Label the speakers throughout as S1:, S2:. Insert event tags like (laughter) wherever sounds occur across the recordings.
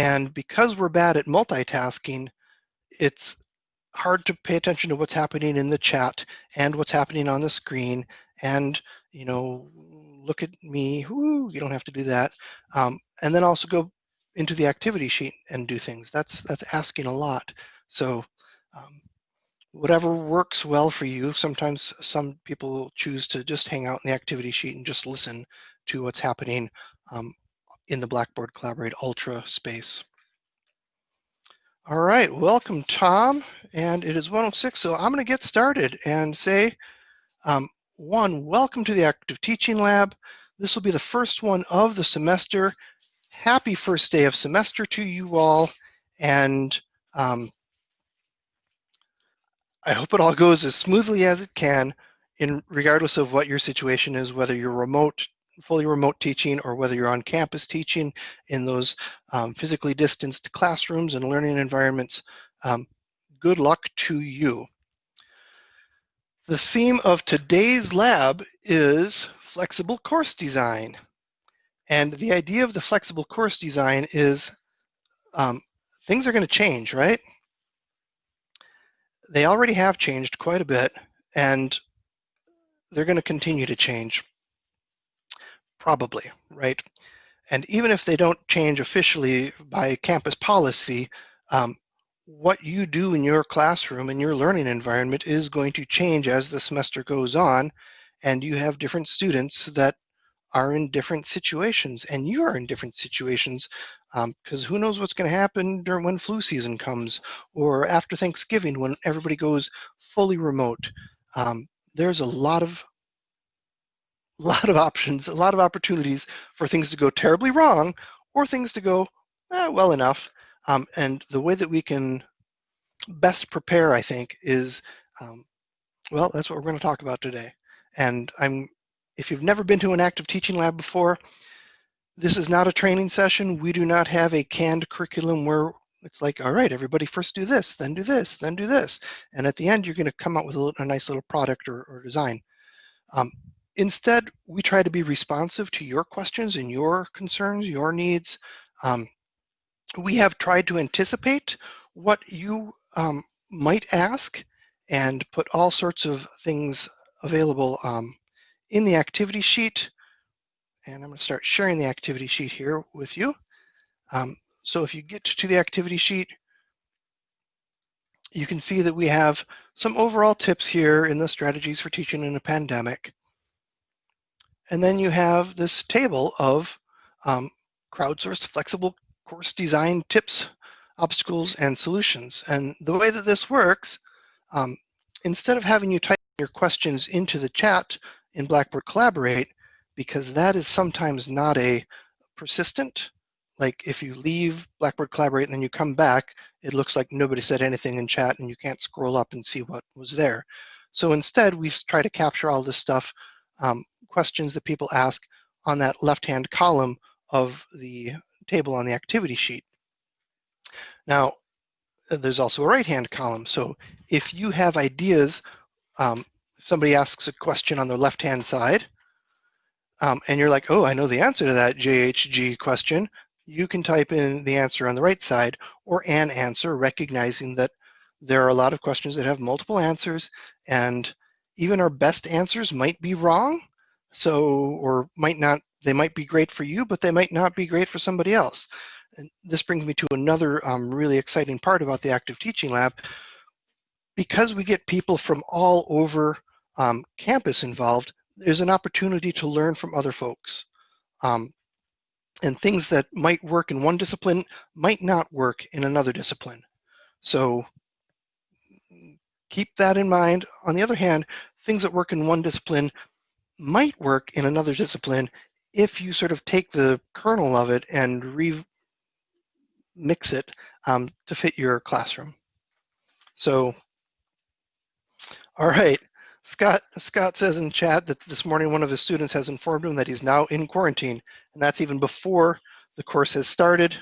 S1: And because we're bad at multitasking, it's hard to pay attention to what's happening in the chat and what's happening on the screen and you know look at me Woo, you don't have to do that. Um, and then also go into the activity sheet and do things. That's that's asking a lot. So um, whatever works well for you sometimes some people choose to just hang out in the activity sheet and just listen to what's happening. Um, in the blackboard collaborate ultra space all right, welcome Tom. And it is 106, so I'm gonna get started and say, um, one, welcome to the Active Teaching Lab. This will be the first one of the semester. Happy first day of semester to you all. And um, I hope it all goes as smoothly as it can in regardless of what your situation is, whether you're remote fully remote teaching or whether you're on campus teaching in those um, physically distanced classrooms and learning environments, um, good luck to you. The theme of today's lab is flexible course design. And the idea of the flexible course design is um, things are going to change, right? They already have changed quite a bit, and they're going to continue to change. Probably, right? And even if they don't change officially by campus policy, um, what you do in your classroom and your learning environment is going to change as the semester goes on, and you have different students that are in different situations, and you are in different situations because um, who knows what's going to happen during when flu season comes or after Thanksgiving when everybody goes fully remote. Um, there's a lot of a lot of options, a lot of opportunities for things to go terribly wrong or things to go eh, well enough. Um, and the way that we can best prepare, I think, is um, well, that's what we're going to talk about today. And I'm, if you've never been to an active teaching lab before, this is not a training session. We do not have a canned curriculum where it's like, all right, everybody first do this, then do this, then do this. And at the end, you're going to come out with a, a nice little product or, or design. Um, Instead, we try to be responsive to your questions and your concerns, your needs. Um, we have tried to anticipate what you um, might ask and put all sorts of things available um, in the activity sheet. And I'm going to start sharing the activity sheet here with you. Um, so if you get to the activity sheet, you can see that we have some overall tips here in the strategies for teaching in a pandemic. And then you have this table of um, crowdsourced flexible course design tips, obstacles, and solutions. And the way that this works, um, instead of having you type your questions into the chat in Blackboard Collaborate, because that is sometimes not a persistent, like if you leave Blackboard Collaborate and then you come back, it looks like nobody said anything in chat and you can't scroll up and see what was there. So instead, we try to capture all this stuff um, questions that people ask on that left-hand column of the table on the activity sheet. Now, there's also a right-hand column. So if you have ideas, um, somebody asks a question on the left-hand side, um, and you're like, oh, I know the answer to that JHG question, you can type in the answer on the right side or an answer, recognizing that there are a lot of questions that have multiple answers, and even our best answers might be wrong. So, or might not, they might be great for you, but they might not be great for somebody else. And this brings me to another um, really exciting part about the Active Teaching Lab. Because we get people from all over um, campus involved, there's an opportunity to learn from other folks. Um, and things that might work in one discipline might not work in another discipline. So keep that in mind. On the other hand, things that work in one discipline might work in another discipline if you sort of take the kernel of it and remix it um, to fit your classroom. So, all right, Scott, Scott says in chat that this morning one of his students has informed him that he's now in quarantine, and that's even before the course has started.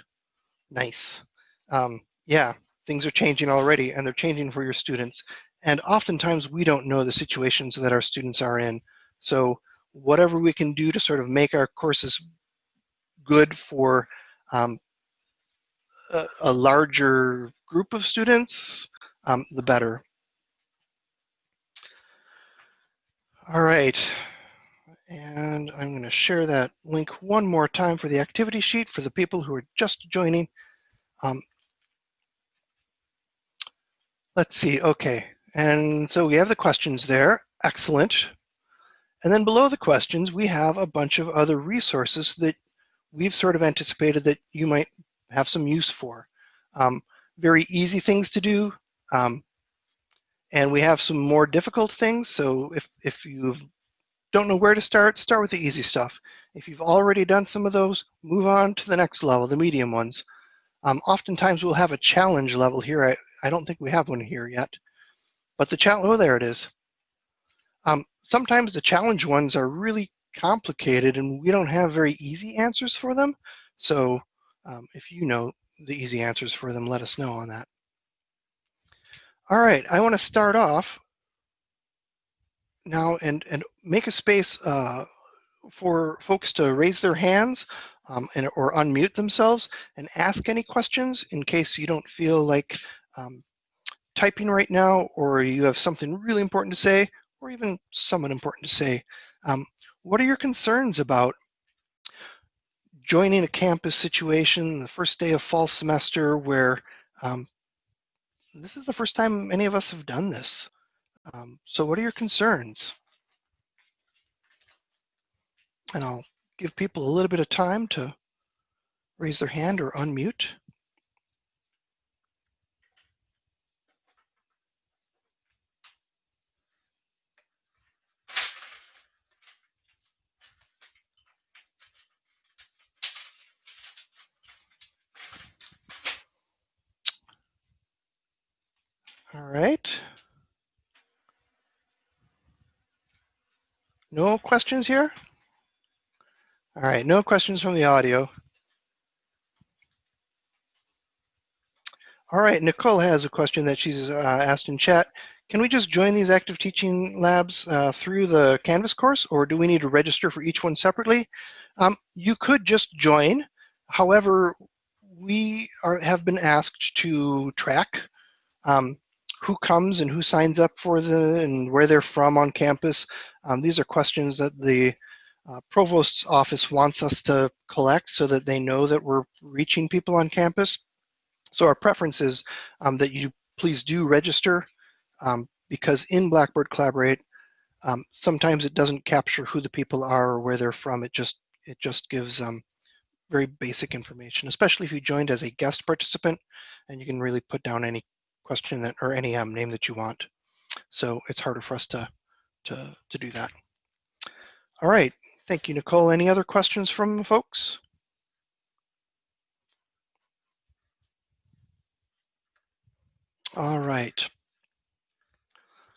S1: Nice. Um, yeah, things are changing already, and they're changing for your students. And oftentimes we don't know the situations that our students are in. So whatever we can do to sort of make our courses good for um, a, a larger group of students, um, the better. All right, and I'm going to share that link one more time for the activity sheet for the people who are just joining. Um, let's see, okay. And so we have the questions there, excellent. And then below the questions, we have a bunch of other resources that we've sort of anticipated that you might have some use for. Um, very easy things to do. Um, and we have some more difficult things. So if, if you don't know where to start, start with the easy stuff. If you've already done some of those, move on to the next level, the medium ones. Um, oftentimes we'll have a challenge level here. I, I don't think we have one here yet. But the challenge, oh, there it is. Um, sometimes the challenge ones are really complicated and we don't have very easy answers for them. So um, if you know the easy answers for them, let us know on that. All right, I want to start off now and, and make a space uh, for folks to raise their hands um, and, or unmute themselves and ask any questions in case you don't feel like um, typing right now or you have something really important to say or even somewhat important to say. Um, what are your concerns about joining a campus situation the first day of fall semester where um, this is the first time any of us have done this. Um, so what are your concerns? And I'll give people a little bit of time to raise their hand or unmute. All right. No questions here? All right, no questions from the audio. All right, Nicole has a question that she's uh, asked in chat. Can we just join these active teaching labs uh, through the Canvas course, or do we need to register for each one separately? Um, you could just join. However, we are, have been asked to track um, who comes and who signs up for the and where they're from on campus. Um, these are questions that the uh, provost's office wants us to collect so that they know that we're reaching people on campus. So our preference is um, that you please do register um, because in Blackboard Collaborate, um, sometimes it doesn't capture who the people are or where they're from. It just it just gives um, very basic information, especially if you joined as a guest participant, and you can really put down any question that or any um, name that you want. So it's harder for us to, to, to do that. All right, thank you, Nicole. Any other questions from folks? All right.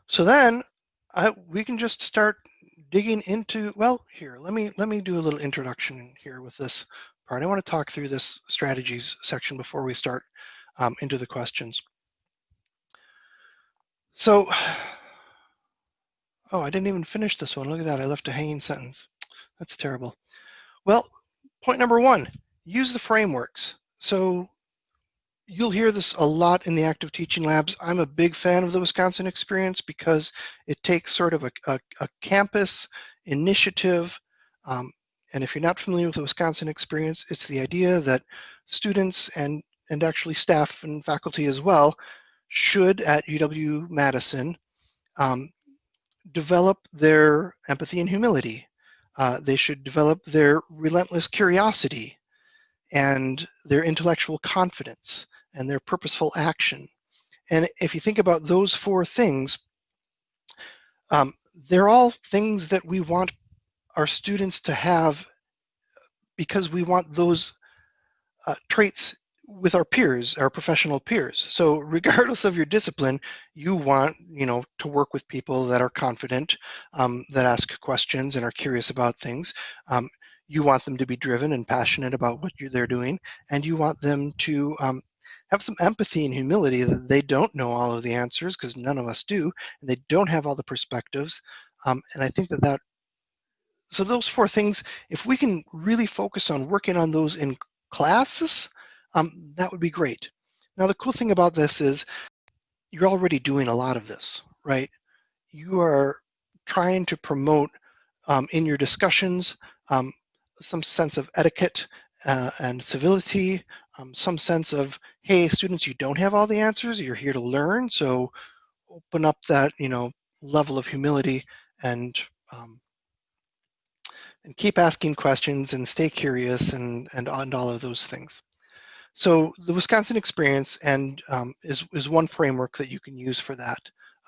S1: So then we can just start digging into, well, here, let me, let me do a little introduction here with this part. I want to talk through this strategies section before we start um, into the questions. So, (sighs) oh, I didn't even finish this one. Look at that. I left a hanging sentence. That's terrible. Well, point number one, use the frameworks. So you'll hear this a lot in the active teaching labs. I'm a big fan of the Wisconsin experience because it takes sort of a, a, a campus initiative. Um, and if you're not familiar with the Wisconsin experience, it's the idea that students and, and actually staff and faculty as well should at UW-Madison um, develop their empathy and humility. Uh, they should develop their relentless curiosity and their intellectual confidence and their purposeful action. And if you think about those four things, um, they're all things that we want our students to have because we want those uh, traits with our peers, our professional peers. So regardless of your discipline, you want, you know, to work with people that are confident, um, that ask questions and are curious about things. Um, you want them to be driven and passionate about what they're doing, and you want them to um, have some empathy and humility that they don't know all of the answers because none of us do, and they don't have all the perspectives. Um, and I think that that so those four things, if we can really focus on working on those in classes, um, that would be great. Now, the cool thing about this is you're already doing a lot of this, right? You are trying to promote um, in your discussions um, some sense of etiquette uh, and civility, um, some sense of, hey, students, you don't have all the answers, you're here to learn, so open up that, you know, level of humility and um, and keep asking questions and stay curious and, and, and all of those things. So the Wisconsin experience and um, is, is one framework that you can use for that.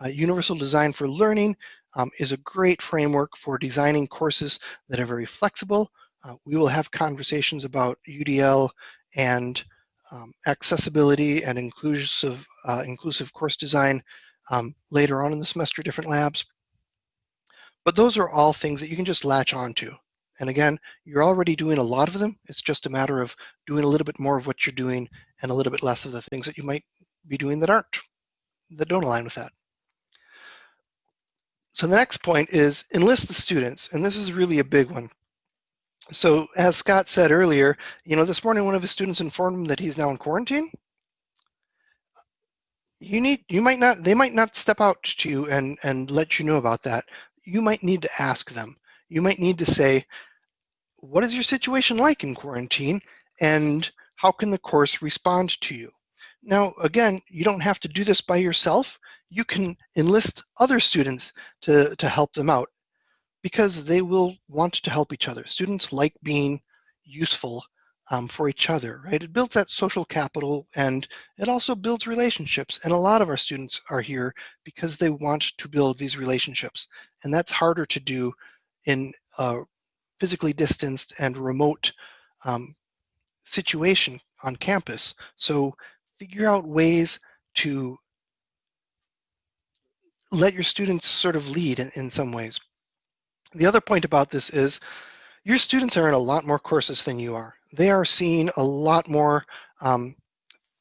S1: Uh, Universal Design for Learning um, is a great framework for designing courses that are very flexible. Uh, we will have conversations about UDL and um, accessibility and inclusive, uh, inclusive course design um, later on in the semester, different labs. But those are all things that you can just latch onto. And again, you're already doing a lot of them. It's just a matter of doing a little bit more of what you're doing and a little bit less of the things that you might be doing that aren't, that don't align with that. So the next point is enlist the students, and this is really a big one. So as Scott said earlier, you know, this morning one of his students informed him that he's now in quarantine. You need, you might not, they might not step out to you and, and let you know about that. You might need to ask them you might need to say, what is your situation like in quarantine and how can the course respond to you? Now, again, you don't have to do this by yourself. You can enlist other students to, to help them out because they will want to help each other. Students like being useful um, for each other, right? It builds that social capital and it also builds relationships. And a lot of our students are here because they want to build these relationships. And that's harder to do in a physically distanced and remote um, situation on campus. So figure out ways to let your students sort of lead in, in some ways. The other point about this is your students are in a lot more courses than you are. They are seeing a lot more um,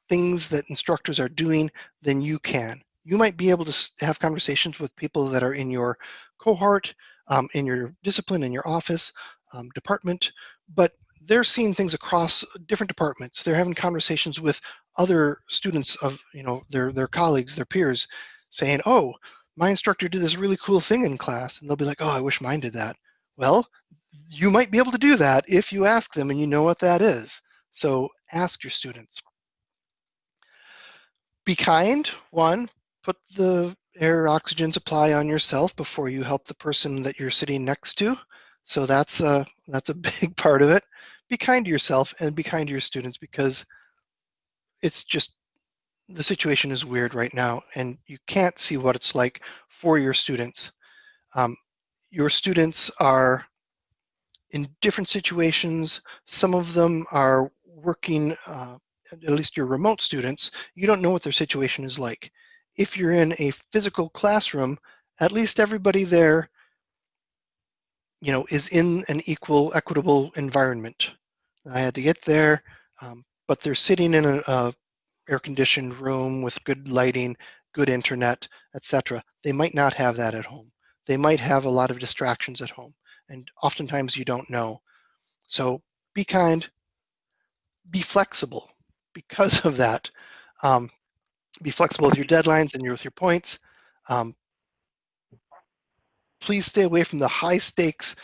S1: things that instructors are doing than you can. You might be able to have conversations with people that are in your cohort, um, in your discipline, in your office, um, department, but they're seeing things across different departments. They're having conversations with other students of, you know, their, their colleagues, their peers, saying, oh, my instructor did this really cool thing in class. And they'll be like, oh, I wish mine did that. Well, you might be able to do that if you ask them and you know what that is. So ask your students. Be kind, one, put the air oxygen supply on yourself before you help the person that you're sitting next to. So that's a, that's a (laughs) big part of it. Be kind to yourself and be kind to your students because it's just, the situation is weird right now and you can't see what it's like for your students. Um, your students are in different situations. Some of them are working, uh, at least your remote students, you don't know what their situation is like if you're in a physical classroom, at least everybody there, you know, is in an equal, equitable environment. I had to get there, um, but they're sitting in a, air-conditioned room with good lighting, good internet, etc. They might not have that at home. They might have a lot of distractions at home, and oftentimes you don't know. So be kind, be flexible because of that. Um, be flexible with your deadlines and your, with your points. Um, please stay away from the high stakes.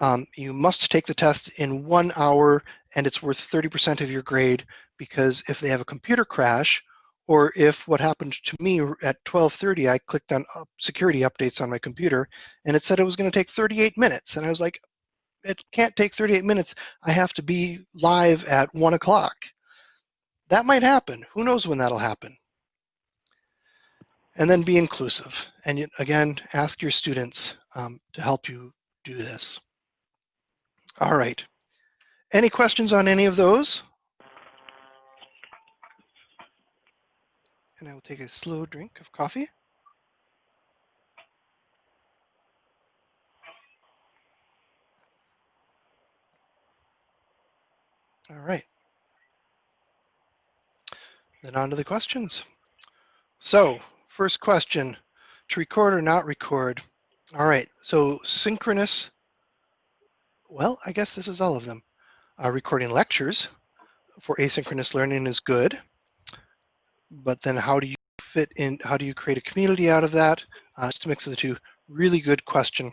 S1: Um, you must take the test in one hour and it's worth 30% of your grade because if they have a computer crash or if what happened to me at 12.30, I clicked on security updates on my computer and it said it was gonna take 38 minutes. And I was like, it can't take 38 minutes. I have to be live at one o'clock. That might happen. Who knows when that'll happen? And then be inclusive. And again, ask your students um, to help you do this. All right. Any questions on any of those? And I will take a slow drink of coffee. All right. Then on to the questions. So First question, to record or not record? All right, so synchronous, well, I guess this is all of them. Uh, recording lectures, for asynchronous learning is good, but then how do you fit in, how do you create a community out of that? Uh, just a mix of the two, really good question.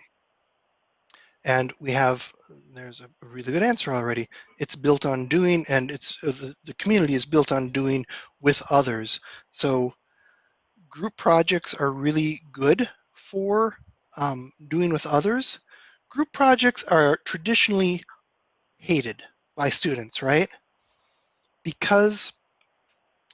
S1: And we have, there's a really good answer already. It's built on doing, and it's uh, the, the community is built on doing with others. So group projects are really good for um, doing with others. Group projects are traditionally hated by students, right? Because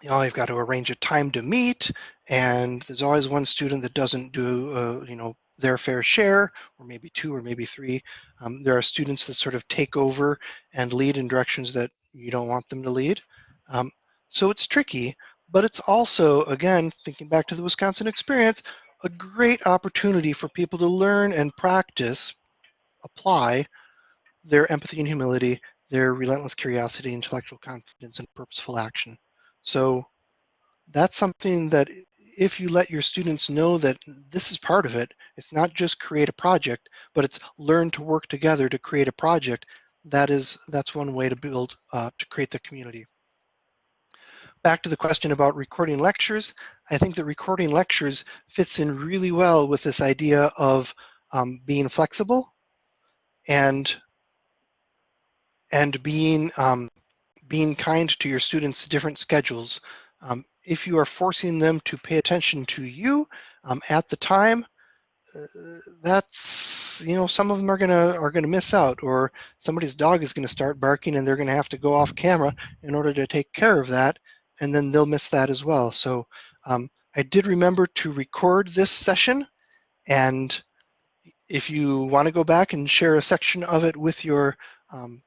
S1: you know, you've got to arrange a time to meet, and there's always one student that doesn't do, uh, you know, their fair share, or maybe two or maybe three. Um, there are students that sort of take over and lead in directions that you don't want them to lead. Um, so it's tricky, but it's also, again, thinking back to the Wisconsin experience, a great opportunity for people to learn and practice, apply their empathy and humility, their relentless curiosity, intellectual confidence, and purposeful action. So that's something that if you let your students know that this is part of it, it's not just create a project, but it's learn to work together to create a project, that is, that's one way to build, uh, to create the community. Back to the question about recording lectures, I think that recording lectures fits in really well with this idea of um, being flexible and and being um, being kind to your students' different schedules. Um, if you are forcing them to pay attention to you um, at the time, uh, that's you know some of them are gonna are gonna miss out, or somebody's dog is gonna start barking, and they're gonna have to go off camera in order to take care of that, and then they'll miss that as well. So um, I did remember to record this session, and if you want to go back and share a section of it with your um,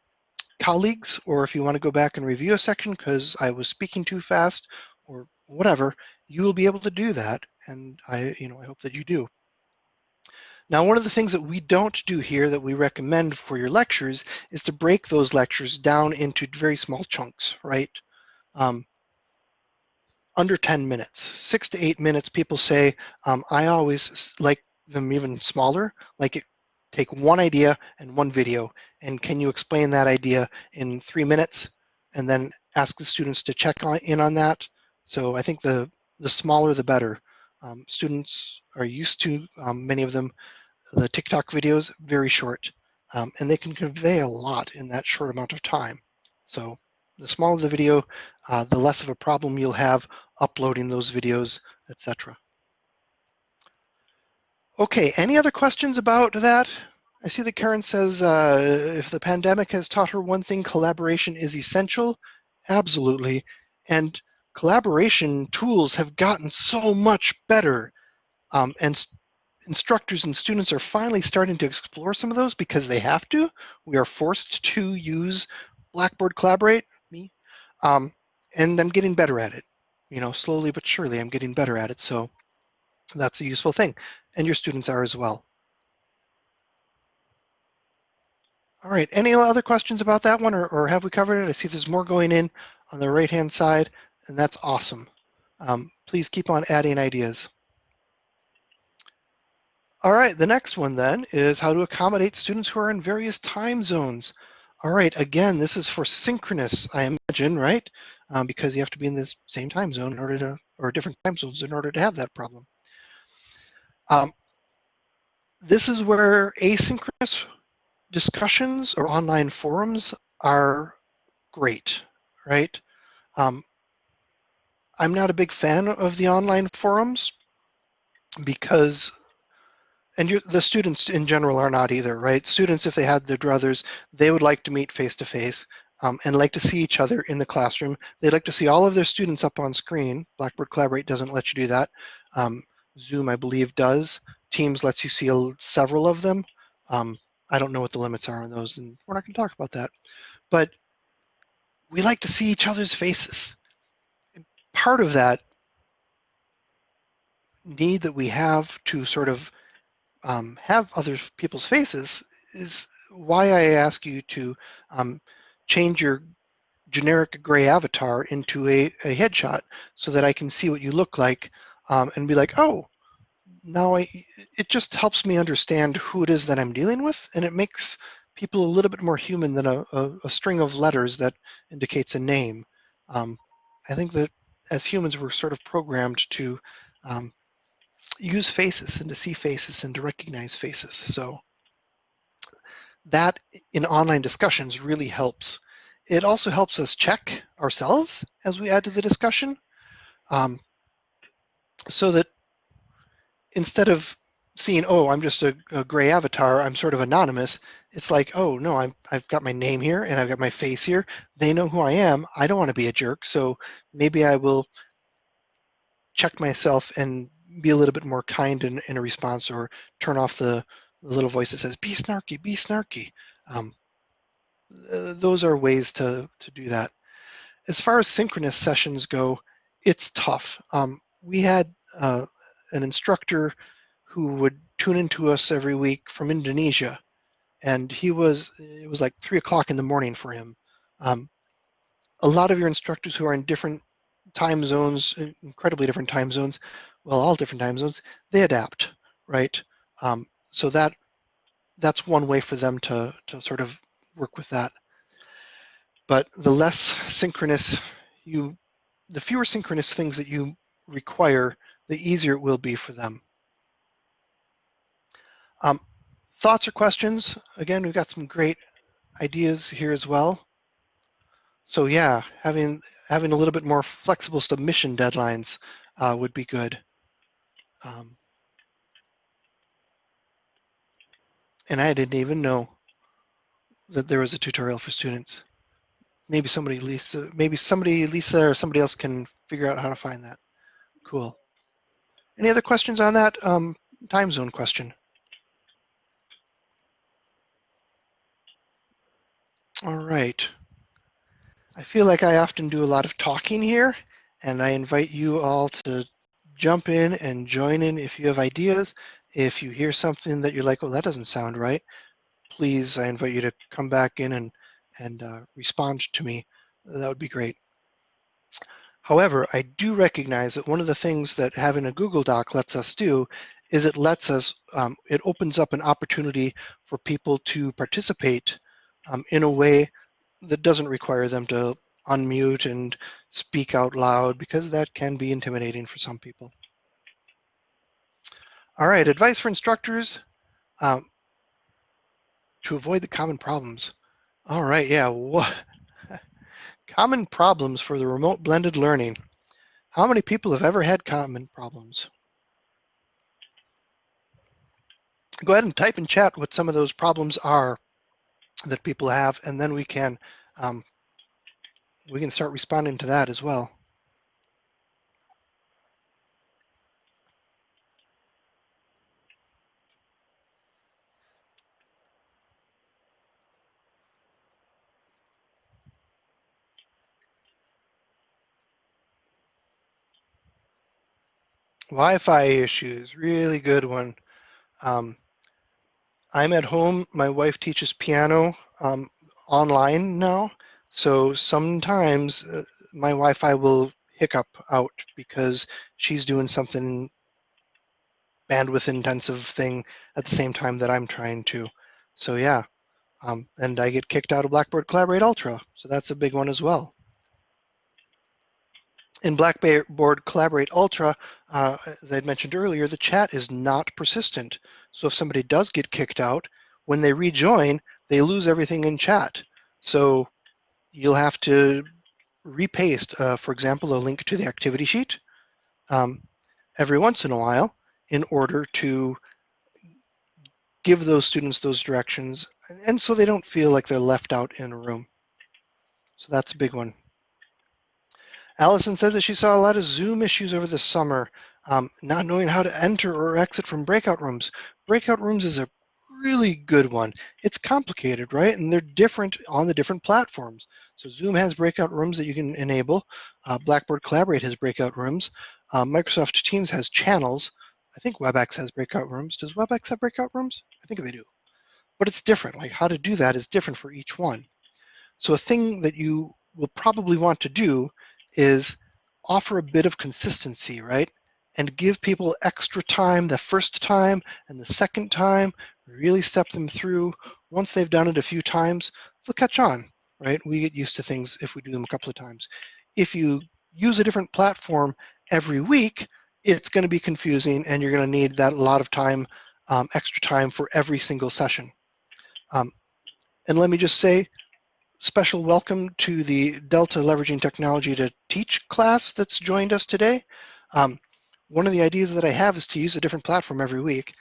S1: colleagues, or if you want to go back and review a section because I was speaking too fast, or whatever, you will be able to do that. And I, you know, I hope that you do. Now, one of the things that we don't do here that we recommend for your lectures is to break those lectures down into very small chunks, right? Um, under 10 minutes, six to eight minutes, people say, um, I always like them even smaller, like it take one idea and one video, and can you explain that idea in three minutes? And then ask the students to check on, in on that. So I think the, the smaller the better. Um, students are used to, um, many of them, the TikTok videos, very short, um, and they can convey a lot in that short amount of time. So the smaller the video, uh, the less of a problem you'll have uploading those videos, etc. Okay, any other questions about that? I see that Karen says uh, if the pandemic has taught her one thing, collaboration is essential. Absolutely. And collaboration tools have gotten so much better. Um, and instructors and students are finally starting to explore some of those because they have to. We are forced to use Blackboard Collaborate, me, um, and I'm getting better at it. You know, slowly but surely I'm getting better at it. So that's a useful thing. And your students are as well. All right, any other questions about that one or, or have we covered it? I see there's more going in on the right-hand side and that's awesome. Um, please keep on adding ideas. All right, the next one then is how to accommodate students who are in various time zones. All right, again, this is for synchronous, I imagine, right? Um, because you have to be in the same time zone in order to, or different time zones in order to have that problem. Um, this is where asynchronous discussions or online forums are great, right? Um, I'm not a big fan of the online forums because, and you, the students in general are not either, right? Students, if they had their druthers, they would like to meet face to face and like to see each other in the classroom. They'd like to see all of their students up on screen. Blackboard Collaborate doesn't let you do that. Um, Zoom, I believe, does. Teams lets you see several of them. Um, I don't know what the limits are on those, and we're not going to talk about that. But we like to see each other's faces. And part of that need that we have to sort of um, have other people's faces is why I ask you to um, change your generic gray avatar into a, a headshot so that I can see what you look like um, and be like, oh, now I, it just helps me understand who it is that I'm dealing with, and it makes people a little bit more human than a, a, a string of letters that indicates a name. Um, I think that as humans, we're sort of programmed to um, use faces and to see faces and to recognize faces. So that in online discussions really helps. It also helps us check ourselves as we add to the discussion um, so that instead of seeing, oh, I'm just a, a, gray avatar, I'm sort of anonymous, it's like, oh, no, I'm, I've got my name here and I've got my face here. They know who I am. I don't want to be a jerk, so maybe I will check myself and be a little bit more kind in, in a response or turn off the, the little voice that says, be snarky, be snarky. Um, uh, those are ways to, to do that. As far as synchronous sessions go, it's tough. Um, we had uh, an instructor who would tune into us every week from Indonesia, and he was it was like three o'clock in the morning for him. Um, a lot of your instructors who are in different time zones, incredibly different time zones, well, all different time zones, they adapt, right? Um, so that that's one way for them to to sort of work with that. But the less synchronous you, the fewer synchronous things that you require, the easier it will be for them. Um, thoughts or questions? Again, we've got some great ideas here as well. So yeah, having having a little bit more flexible submission deadlines uh, would be good. Um, and I didn't even know that there was a tutorial for students. Maybe somebody, Lisa, maybe somebody, Lisa, or somebody else can figure out how to find that. Cool. Any other questions on that um, time zone question? All right. I feel like I often do a lot of talking here, and I invite you all to jump in and join in if you have ideas. If you hear something that you're like, oh, that doesn't sound right, please, I invite you to come back in and, and uh, respond to me. That would be great. However, I do recognize that one of the things that having a Google Doc lets us do is it lets us, um, it opens up an opportunity for people to participate um, in a way that doesn't require them to unmute and speak out loud because that can be intimidating for some people. All right, advice for instructors um, to avoid the common problems. All right, yeah, what (laughs) common problems for the remote blended learning. How many people have ever had common problems? Go ahead and type in chat what some of those problems are that people have, and then we can um, we can start responding to that as well. Wi-Fi issues, really good one. Um, I'm at home. My wife teaches piano um, online now, so sometimes uh, my Wi-Fi will hiccup out because she's doing something bandwidth intensive thing at the same time that I'm trying to. So yeah, um, and I get kicked out of Blackboard Collaborate Ultra, so that's a big one as well in Blackboard Collaborate Ultra, uh, as I mentioned earlier, the chat is not persistent. So if somebody does get kicked out, when they rejoin, they lose everything in chat. So you'll have to repaste, uh, for example, a link to the activity sheet um, every once in a while in order to give those students those directions and so they don't feel like they're left out in a room. So that's a big one. Allison says that she saw a lot of Zoom issues over the summer, um, not knowing how to enter or exit from breakout rooms. Breakout rooms is a really good one. It's complicated, right? And they're different on the different platforms. So Zoom has breakout rooms that you can enable. Uh, Blackboard Collaborate has breakout rooms. Uh, Microsoft Teams has channels. I think WebEx has breakout rooms. Does WebEx have breakout rooms? I think they do. But it's different. Like how to do that is different for each one. So a thing that you will probably want to do is offer a bit of consistency, right? And give people extra time the first time and the second time, really step them through once they've done it a few times, they'll catch on, right? We get used to things if we do them a couple of times. If you use a different platform every week, it's going to be confusing and you're going to need that a lot of time, um, extra time for every single session. Um, and let me just say, special welcome to the Delta Leveraging Technology to Teach class that's joined us today. Um, one of the ideas that I have is to use a different platform every week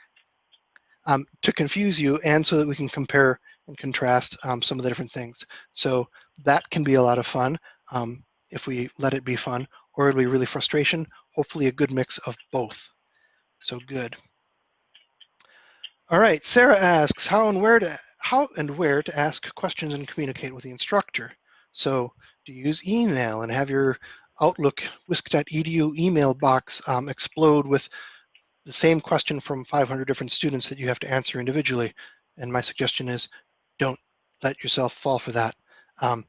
S1: um, to confuse you and so that we can compare and contrast um, some of the different things. So that can be a lot of fun um, if we let it be fun, or it'll be really frustration, hopefully a good mix of both. So good. All right, Sarah asks how and where to how and where to ask questions and communicate with the instructor. So do you use email and have your Outlook wisc.edu email box um, explode with the same question from 500 different students that you have to answer individually. And my suggestion is don't let yourself fall for that. Um,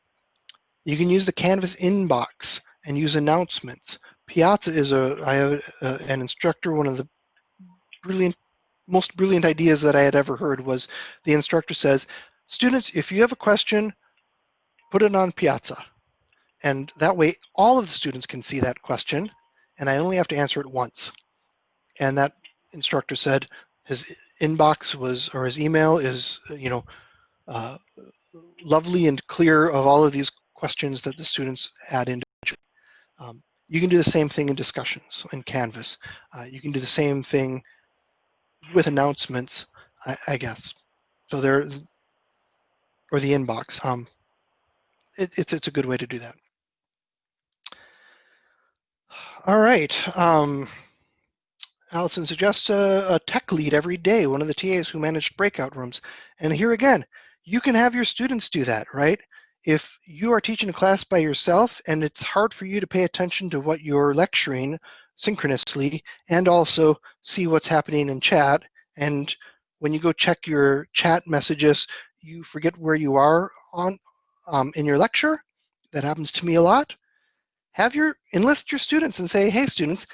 S1: you can use the Canvas inbox and use announcements. Piazza is a, I have a, an instructor, one of the brilliant most brilliant ideas that I had ever heard was the instructor says, students, if you have a question, put it on Piazza. And that way all of the students can see that question and I only have to answer it once. And that instructor said his inbox was, or his email is, you know, uh, lovely and clear of all of these questions that the students add individually. Um, you can do the same thing in discussions in Canvas. Uh, you can do the same thing with announcements, I, I guess. So there, or the inbox. Um, it, it's it's a good way to do that. All right. Um, Allison suggests a, a, tech lead every day, one of the TAs who managed breakout rooms. And here again, you can have your students do that, right? If you are teaching a class by yourself and it's hard for you to pay attention to what you're lecturing, synchronously and also see what's happening in chat. And when you go check your chat messages, you forget where you are on um, in your lecture. That happens to me a lot. Have your enlist your students and say, hey students,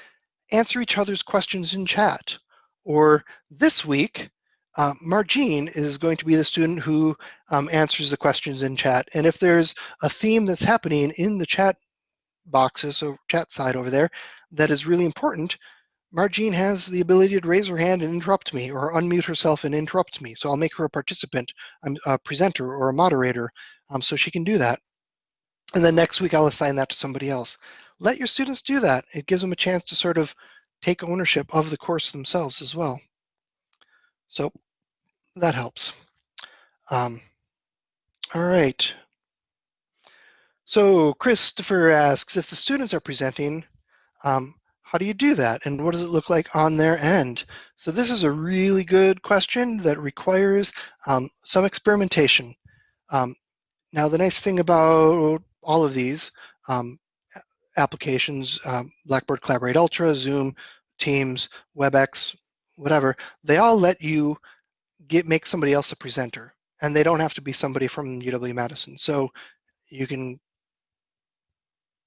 S1: answer each other's questions in chat. Or this week, uh, Margine is going to be the student who um, answers the questions in chat. And if there's a theme that's happening in the chat boxes, so chat side over there, that is really important, Margine has the ability to raise her hand and interrupt me or unmute herself and interrupt me. So I'll make her a participant, um, a presenter or a moderator um, so she can do that. And then next week I'll assign that to somebody else. Let your students do that. It gives them a chance to sort of take ownership of the course themselves as well. So that helps. Um, all right. So Christopher asks, if the students are presenting, um, how do you do that? And what does it look like on their end? So this is a really good question that requires um, some experimentation. Um, now, the nice thing about all of these um, applications, um, Blackboard Collaborate Ultra, Zoom, Teams, WebEx, whatever, they all let you get make somebody else a presenter. And they don't have to be somebody from UW-Madison. So you can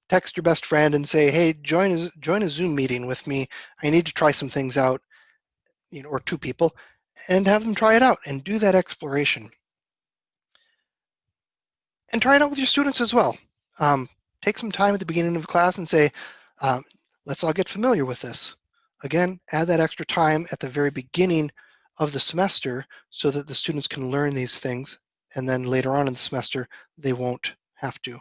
S1: text your best friend and say, hey, join a, join a Zoom meeting with me. I need to try some things out, you know, or two people, and have them try it out and do that exploration. And try it out with your students as well. Um, take some time at the beginning of class and say, um, let's all get familiar with this. Again, add that extra time at the very beginning of the semester so that the students can learn these things and then later on in the semester they won't have to.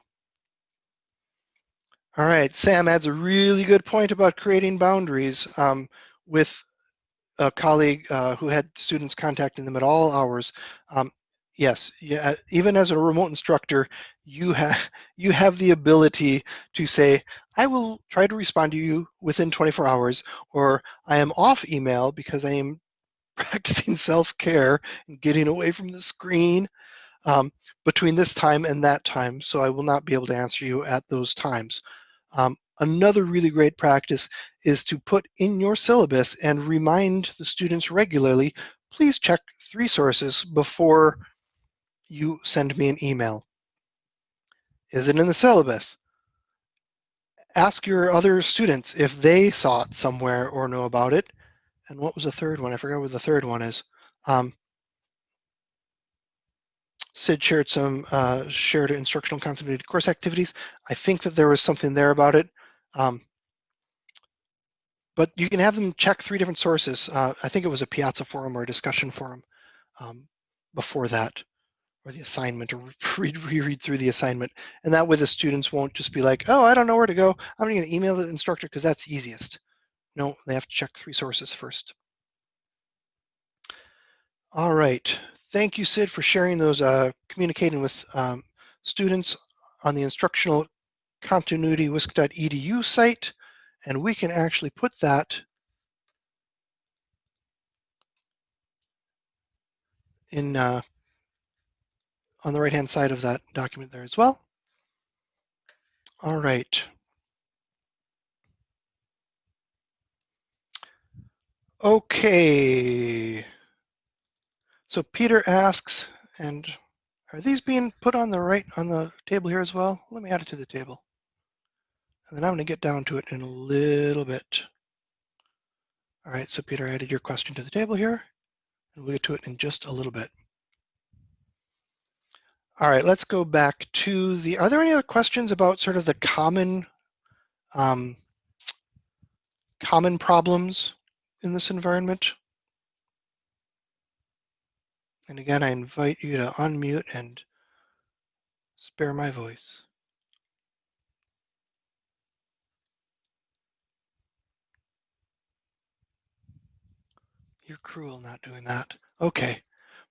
S1: All right, Sam adds a really good point about creating boundaries um, with a colleague uh, who had students contacting them at all hours. Um, yes, yeah, even as a remote instructor, you have (laughs) you have the ability to say, I will try to respond to you within 24 hours, or I am off email because I am (laughs) practicing self-care and getting away from the screen um, between this time and that time, so I will not be able to answer you at those times. Um, another really great practice is to put in your syllabus and remind the students regularly, please check three sources before you send me an email. Is it in the syllabus? Ask your other students if they saw it somewhere or know about it. And what was the third one? I forgot what the third one is. Um, Sid shared some uh, shared instructional continuity course activities. I think that there was something there about it. Um, but you can have them check three different sources. Uh, I think it was a Piazza forum or a discussion forum um, before that, or the assignment, or (laughs) read, reread through the assignment. And that way the students won't just be like, oh, I don't know where to go. I'm going to email the instructor because that's easiest. No, they have to check three sources first. All right. Thank you, Sid, for sharing those, uh, communicating with um, students on the instructional continuity wisc.edu site and we can actually put that in uh, on the right hand side of that document there as well. All right. Okay. So Peter asks, and are these being put on the right on the table here as well? Let me add it to the table. And then I'm going to get down to it in a little bit. All right, so Peter added your question to the table here, and we'll get to it in just a little bit. All right, let's go back to the, are there any other questions about sort of the common, um, common problems in this environment? And again, I invite you to unmute and spare my voice. You're cruel not doing that. Okay.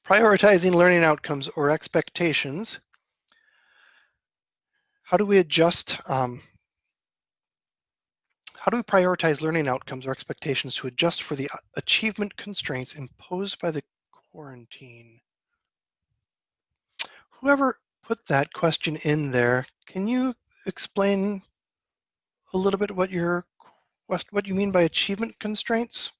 S1: Prioritizing learning outcomes or expectations. How do we adjust, um, how do we prioritize learning outcomes or expectations to adjust for the uh, achievement constraints imposed by the quarantine? Whoever put that question in there, can you explain a little bit what your what you mean by achievement constraints?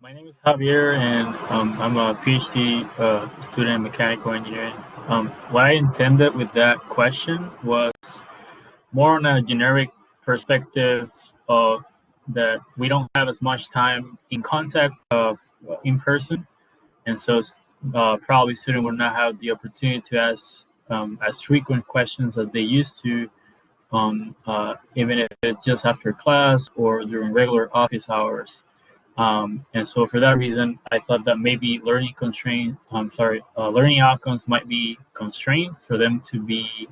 S2: My name is Javier, and um, I'm a PhD uh, student in mechanical engineering. Um, what I intended with that question was more on a generic perspective of that we don't have as much time in contact uh, in person, and so uh, probably students will not have the opportunity to ask um, as frequent questions as they used to um, uh, even if it's just after class or during regular office hours. Um, and so for that reason, I thought that maybe learning constraint, I'm sorry, uh, learning outcomes might be constrained for them to be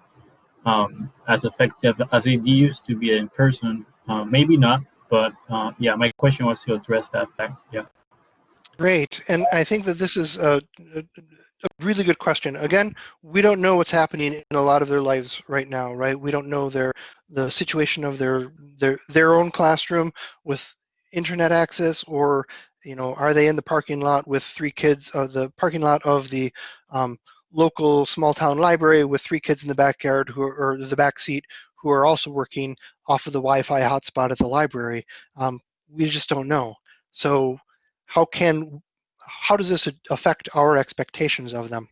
S2: um, as effective as they used to be in person. Uh, maybe not, but uh, yeah, my question was to address that fact. Yeah.
S1: Great, and I think that this is a, a, a, really good question. Again, we don't know what's happening in a lot of their lives right now, right? We don't know their the situation of their their their own classroom with internet access or you know are they in the parking lot with three kids of the parking lot of the um, local small town library with three kids in the backyard who are or the back seat who are also working off of the Wi-Fi hotspot at the library. Um, we just don't know. So how can how does this affect our expectations of them?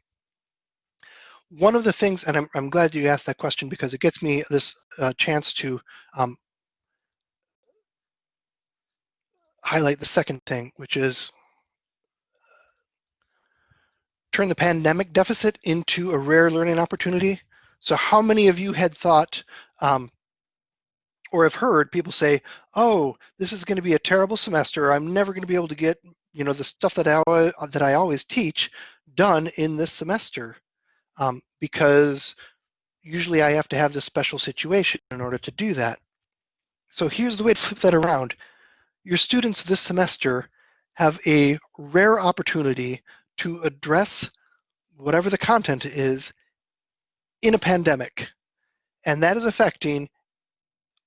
S1: One of the things, and I'm, I'm glad you asked that question because it gets me this uh, chance to um, highlight the second thing, which is turn the pandemic deficit into a rare learning opportunity. So how many of you had thought um, or have heard people say, oh, this is going to be a terrible semester. I'm never going to be able to get you know, the stuff that I, that I always teach done in this semester um, because usually I have to have this special situation in order to do that. So here's the way to flip that around your students this semester have a rare opportunity to address whatever the content is in a pandemic. And that is affecting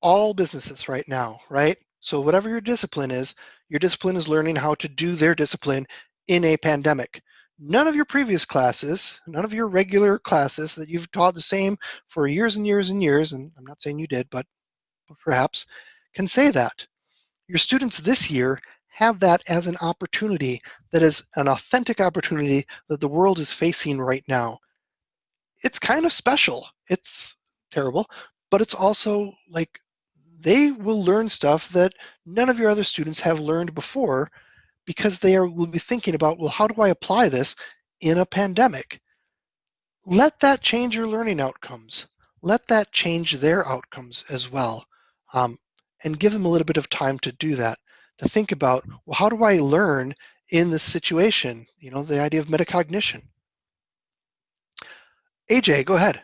S1: all businesses right now, right? So whatever your discipline is, your discipline is learning how to do their discipline in a pandemic. None of your previous classes, none of your regular classes that you've taught the same for years and years and years, and I'm not saying you did, but perhaps, can say that. Your students this year have that as an opportunity that is an authentic opportunity that the world is facing right now. It's kind of special. It's terrible, but it's also like they will learn stuff that none of your other students have learned before because they are, will be thinking about, well, how do I apply this in a pandemic? Let that change your learning outcomes. Let that change their outcomes as well. Um, and give them a little bit of time to do that, to think about, well, how do I learn in this situation? You know, the idea of metacognition. AJ, go ahead.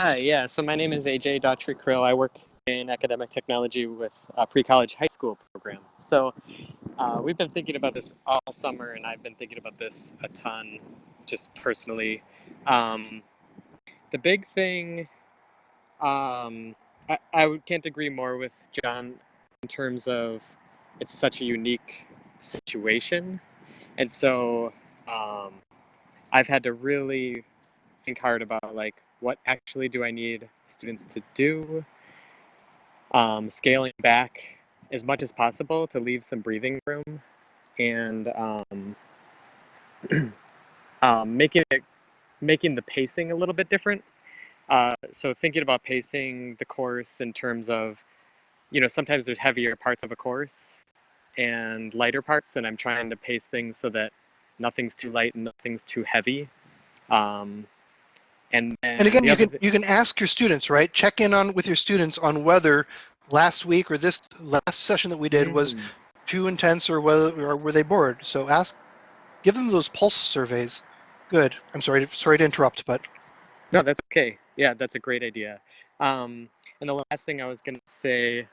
S3: Hi, yeah, so my name is AJ Daughtry Krill. I work in academic technology with a pre-college high school program. So uh, we've been thinking about this all summer, and I've been thinking about this a ton, just personally. Um, the big thing, um, I, I can't agree more with John in terms of it's such a unique situation, and so um, I've had to really think hard about like what actually do I need students to do, um, scaling back as much as possible to leave some breathing room, and um, (clears throat) um, making it making the pacing a little bit different. Uh, so thinking about pacing the course in terms of, you know, sometimes there's heavier parts of a course and lighter parts, and I'm trying to pace things so that nothing's too light and nothing's too heavy. Um, and
S1: and again, you can th- you can ask your students, right? Check in on with your students on whether last week or this last session that we did mm. was too intense or whether or were they bored. So ask, give them those pulse surveys. Good. I'm sorry. To, sorry to interrupt, but
S3: no, that's okay. Yeah, that's a great idea. Um, and the last thing I was going to say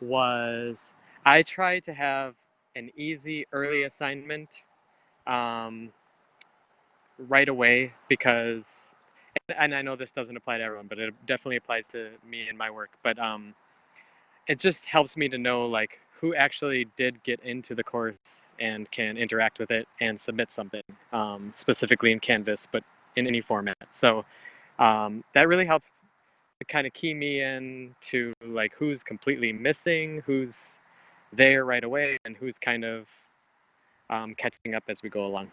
S3: was I try to have an easy early assignment um, right away because, and I know this doesn't apply to everyone, but it definitely applies to me and my work. But um, it just helps me to know like who actually did get into the course and can interact with it and submit something um, specifically in Canvas, but in any format. So um, that really helps to kind of key me in to like who's completely missing, who's there right away, and who's kind of um, catching up as we go along.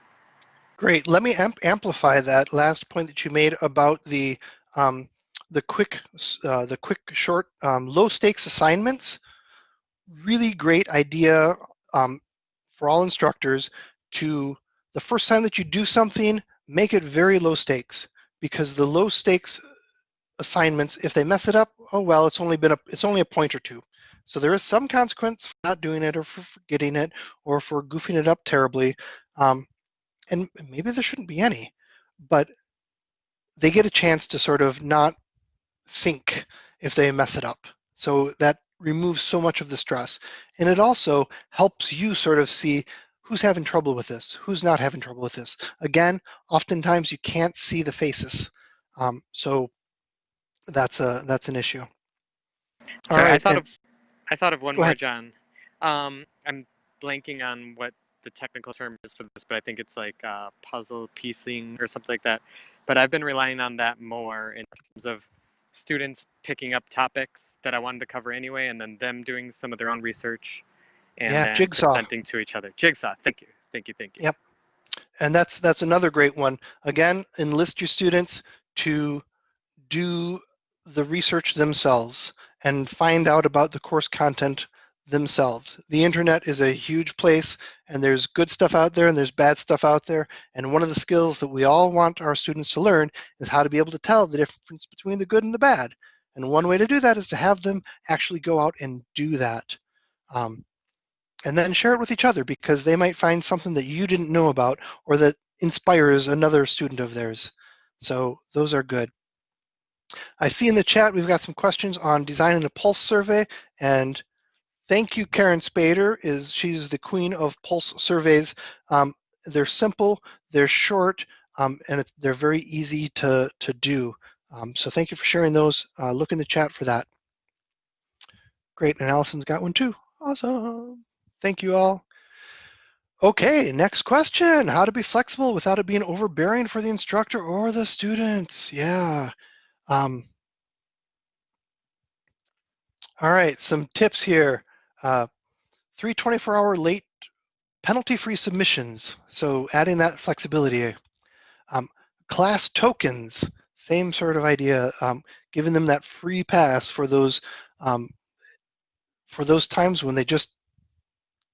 S1: Great. Let me amp amplify that last point that you made about the um, the quick uh, the quick short um, low stakes assignments. Really great idea um, for all instructors to the first time that you do something, make it very low stakes because the low stakes assignments, if they mess it up, oh well, it's only been a it's only a point or two. So there is some consequence for not doing it or for forgetting it or for goofing it up terribly. Um, and maybe there shouldn't be any, but they get a chance to sort of not think if they mess it up. So that removes so much of the stress. And it also helps you sort of see who's having trouble with this, who's not having trouble with this. Again, oftentimes you can't see the faces. Um, so that's a that's an issue.
S3: Sorry, I thought and, of I thought of one more, ahead. John. Um, I'm blanking on what the technical term is for this, but I think it's like uh, puzzle piecing or something like that. But I've been relying on that more in terms of students picking up topics that I wanted to cover anyway, and then them doing some of their own research and
S1: yeah, jigsaw.
S3: presenting to each other. Jigsaw. Thank you. Thank you. Thank you.
S1: Yep. And that's that's another great one. Again, enlist your students to do the research themselves and find out about the course content themselves. The internet is a huge place and there's good stuff out there and there's bad stuff out there. And one of the skills that we all want our students to learn is how to be able to tell the difference between the good and the bad. And one way to do that is to have them actually go out and do that. Um, and then share it with each other because they might find something that you didn't know about or that inspires another student of theirs. So those are good. I see in the chat we've got some questions on designing a pulse survey and Thank you, Karen Spader. Is she's the queen of pulse surveys. Um, they're simple, they're short, um, and they're very easy to to do. Um, so thank you for sharing those. Uh, look in the chat for that. Great, and Allison's got one too. Awesome. Thank you all. Okay, next question. How to be flexible without it being overbearing for the instructor or the students. Yeah. Um, all right, some tips here. Uh, three 24-hour late penalty-free submissions, so adding that flexibility. Um, class tokens, Same sort of idea, um, giving them that free pass for those um, for those times when they just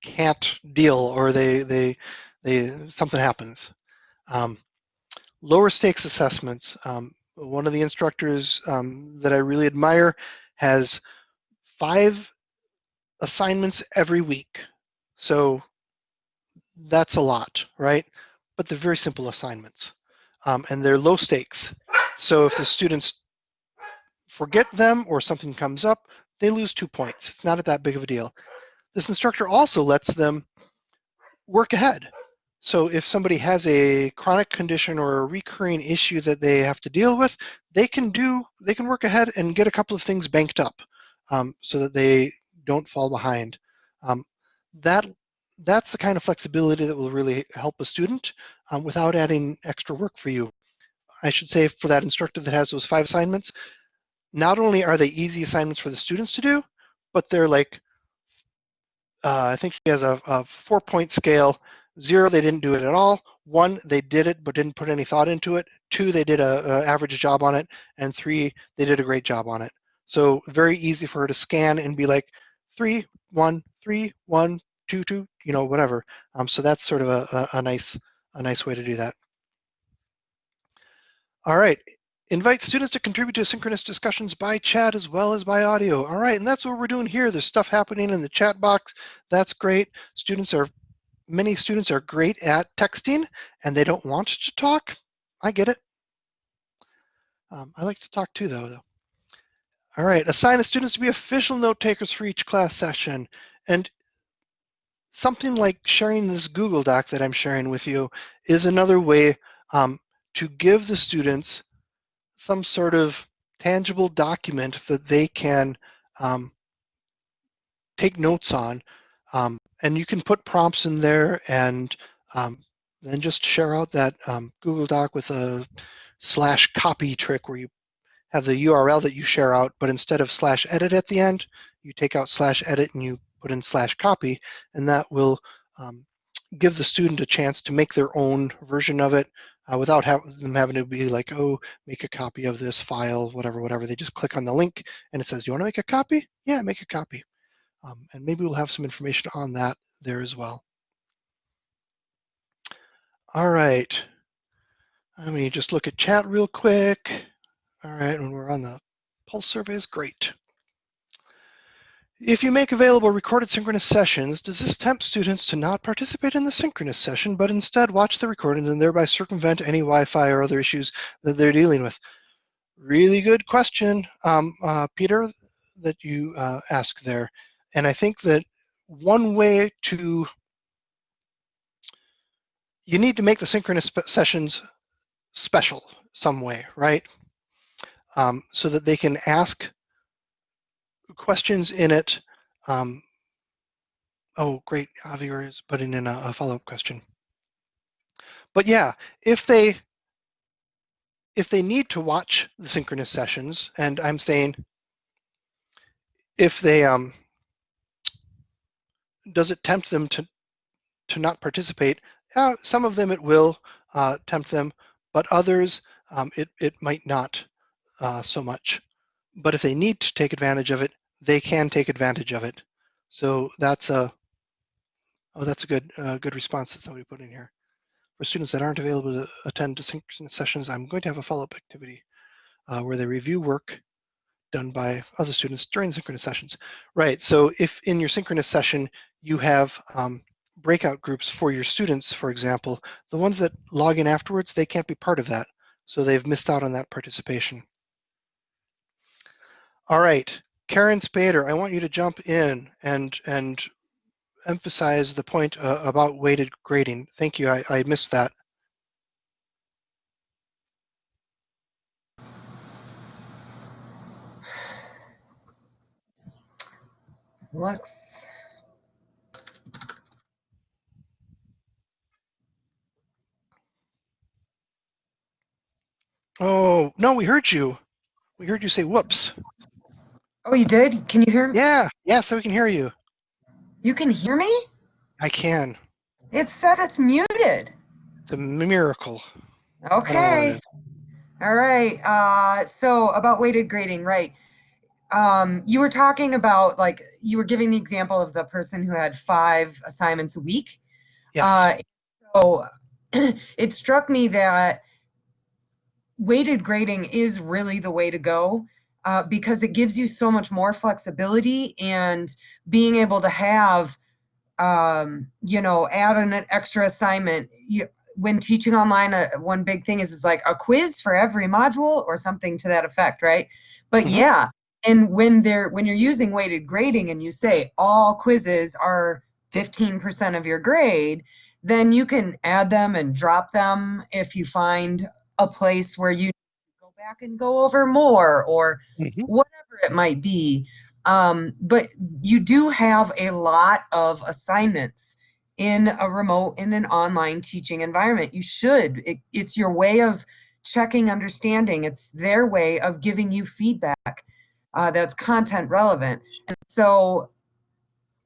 S1: can't deal or they they they something happens. Um, lower stakes assessments. Um, one of the instructors um, that I really admire has five assignments every week. So that's a lot, right? But they're very simple assignments um, and they're low stakes. So if the students forget them or something comes up, they lose two points. It's not that big of a deal. This instructor also lets them work ahead. So if somebody has a chronic condition or a recurring issue that they have to deal with, they can do, they can work ahead and get a couple of things banked up um, so that they don't fall behind. Um, that that's the kind of flexibility that will really help a student um, without adding extra work for you. I should say for that instructor that has those five assignments, not only are they easy assignments for the students to do, but they're like, uh, I think she has a, a four point scale. Zero, they didn't do it at all. One, they did it but didn't put any thought into it. Two, they did a, average job on it. And three, they did a great job on it. So very easy for her to scan and be like, three, one, three, one, two, two, you know, whatever. Um, so that's sort of a, a, a nice a nice way to do that. All right, invite students to contribute to synchronous discussions by chat as well as by audio. All right, and that's what we're doing here. There's stuff happening in the chat box. That's great. Students are, many students are great at texting and they don't want to talk. I get it. Um, I like to talk too though. though. All right, assign the students to be official note takers for each class session. And something like sharing this Google Doc that I'm sharing with you is another way um, to give the students some sort of tangible document that they can um, take notes on. Um, and you can put prompts in there and um, then just share out that um, Google Doc with a slash copy trick where you have the URL that you share out, but instead of slash edit at the end, you take out slash edit and you put in slash copy, and that will um, give the student a chance to make their own version of it uh, without have, them having to be like, oh, make a copy of this file, whatever, whatever. They just click on the link and it says, do you want to make a copy? Yeah, make a copy. Um, and maybe we'll have some information on that there as well. All right. Let me just look at chat real quick. All right, when we're on the pulse surveys, great. If you make available recorded synchronous sessions, does this tempt students to not participate in the synchronous session, but instead watch the recordings and thereby circumvent any Wi-Fi or other issues that they're dealing with? Really good question, um, uh, Peter, that you uh, ask there. And I think that one way to, you need to make the synchronous sessions special some way, right? Um, so that they can ask questions in it. Um, oh, great. Javier is putting in a, a follow-up question. But yeah, if they if they need to watch the synchronous sessions, and I'm saying if they um, does it tempt them to to not participate? Uh, some of them it will uh, tempt them, but others um, it it might not uh, so much. But if they need to take advantage of it, they can take advantage of it. So that's a oh, that's a good uh, good response that somebody put in here. For students that aren't available to attend synchronous sessions, I'm going to have a follow-up activity uh, where they review work done by other students during synchronous sessions. Right, so if in your synchronous session you have um, breakout groups for your students, for example, the ones that log in afterwards, they can't be part of that. So they've missed out on that participation. All right, Karen Spader, I want you to jump in and and emphasize the point uh, about weighted grading. Thank you, I, I missed that.
S4: Lux.
S1: Oh, no, we heard you. We heard you say whoops.
S4: Oh, you did? Can you hear me?
S1: Yeah, yeah, so we can hear you.
S4: You can hear me?
S1: I can.
S4: It says it's muted.
S1: It's a miracle.
S4: Okay.
S5: All right. Uh, so about weighted grading, right? Um, you were talking about like you were giving the example of the person who had five assignments a week.
S1: Yes.
S5: Uh, so (clears throat) it struck me that weighted grading is really the way to go uh, because it gives you so much more flexibility and being able to have, um, you know, add an extra assignment. You, when teaching online, uh, one big thing is is like a quiz for every module or something to that effect, right? But
S1: Mhm.
S5: yeah, and when they're when you're using weighted grading and you say all quizzes are 15% of your grade, then you can add them and drop them if you find a place where you back and go over more or
S1: Mhm.
S5: whatever it might be. Um, but you do have a lot of assignments in a remote, in an online teaching environment. You should. It, it's your way of checking understanding. It's their way of giving you feedback uh, that's content relevant. And so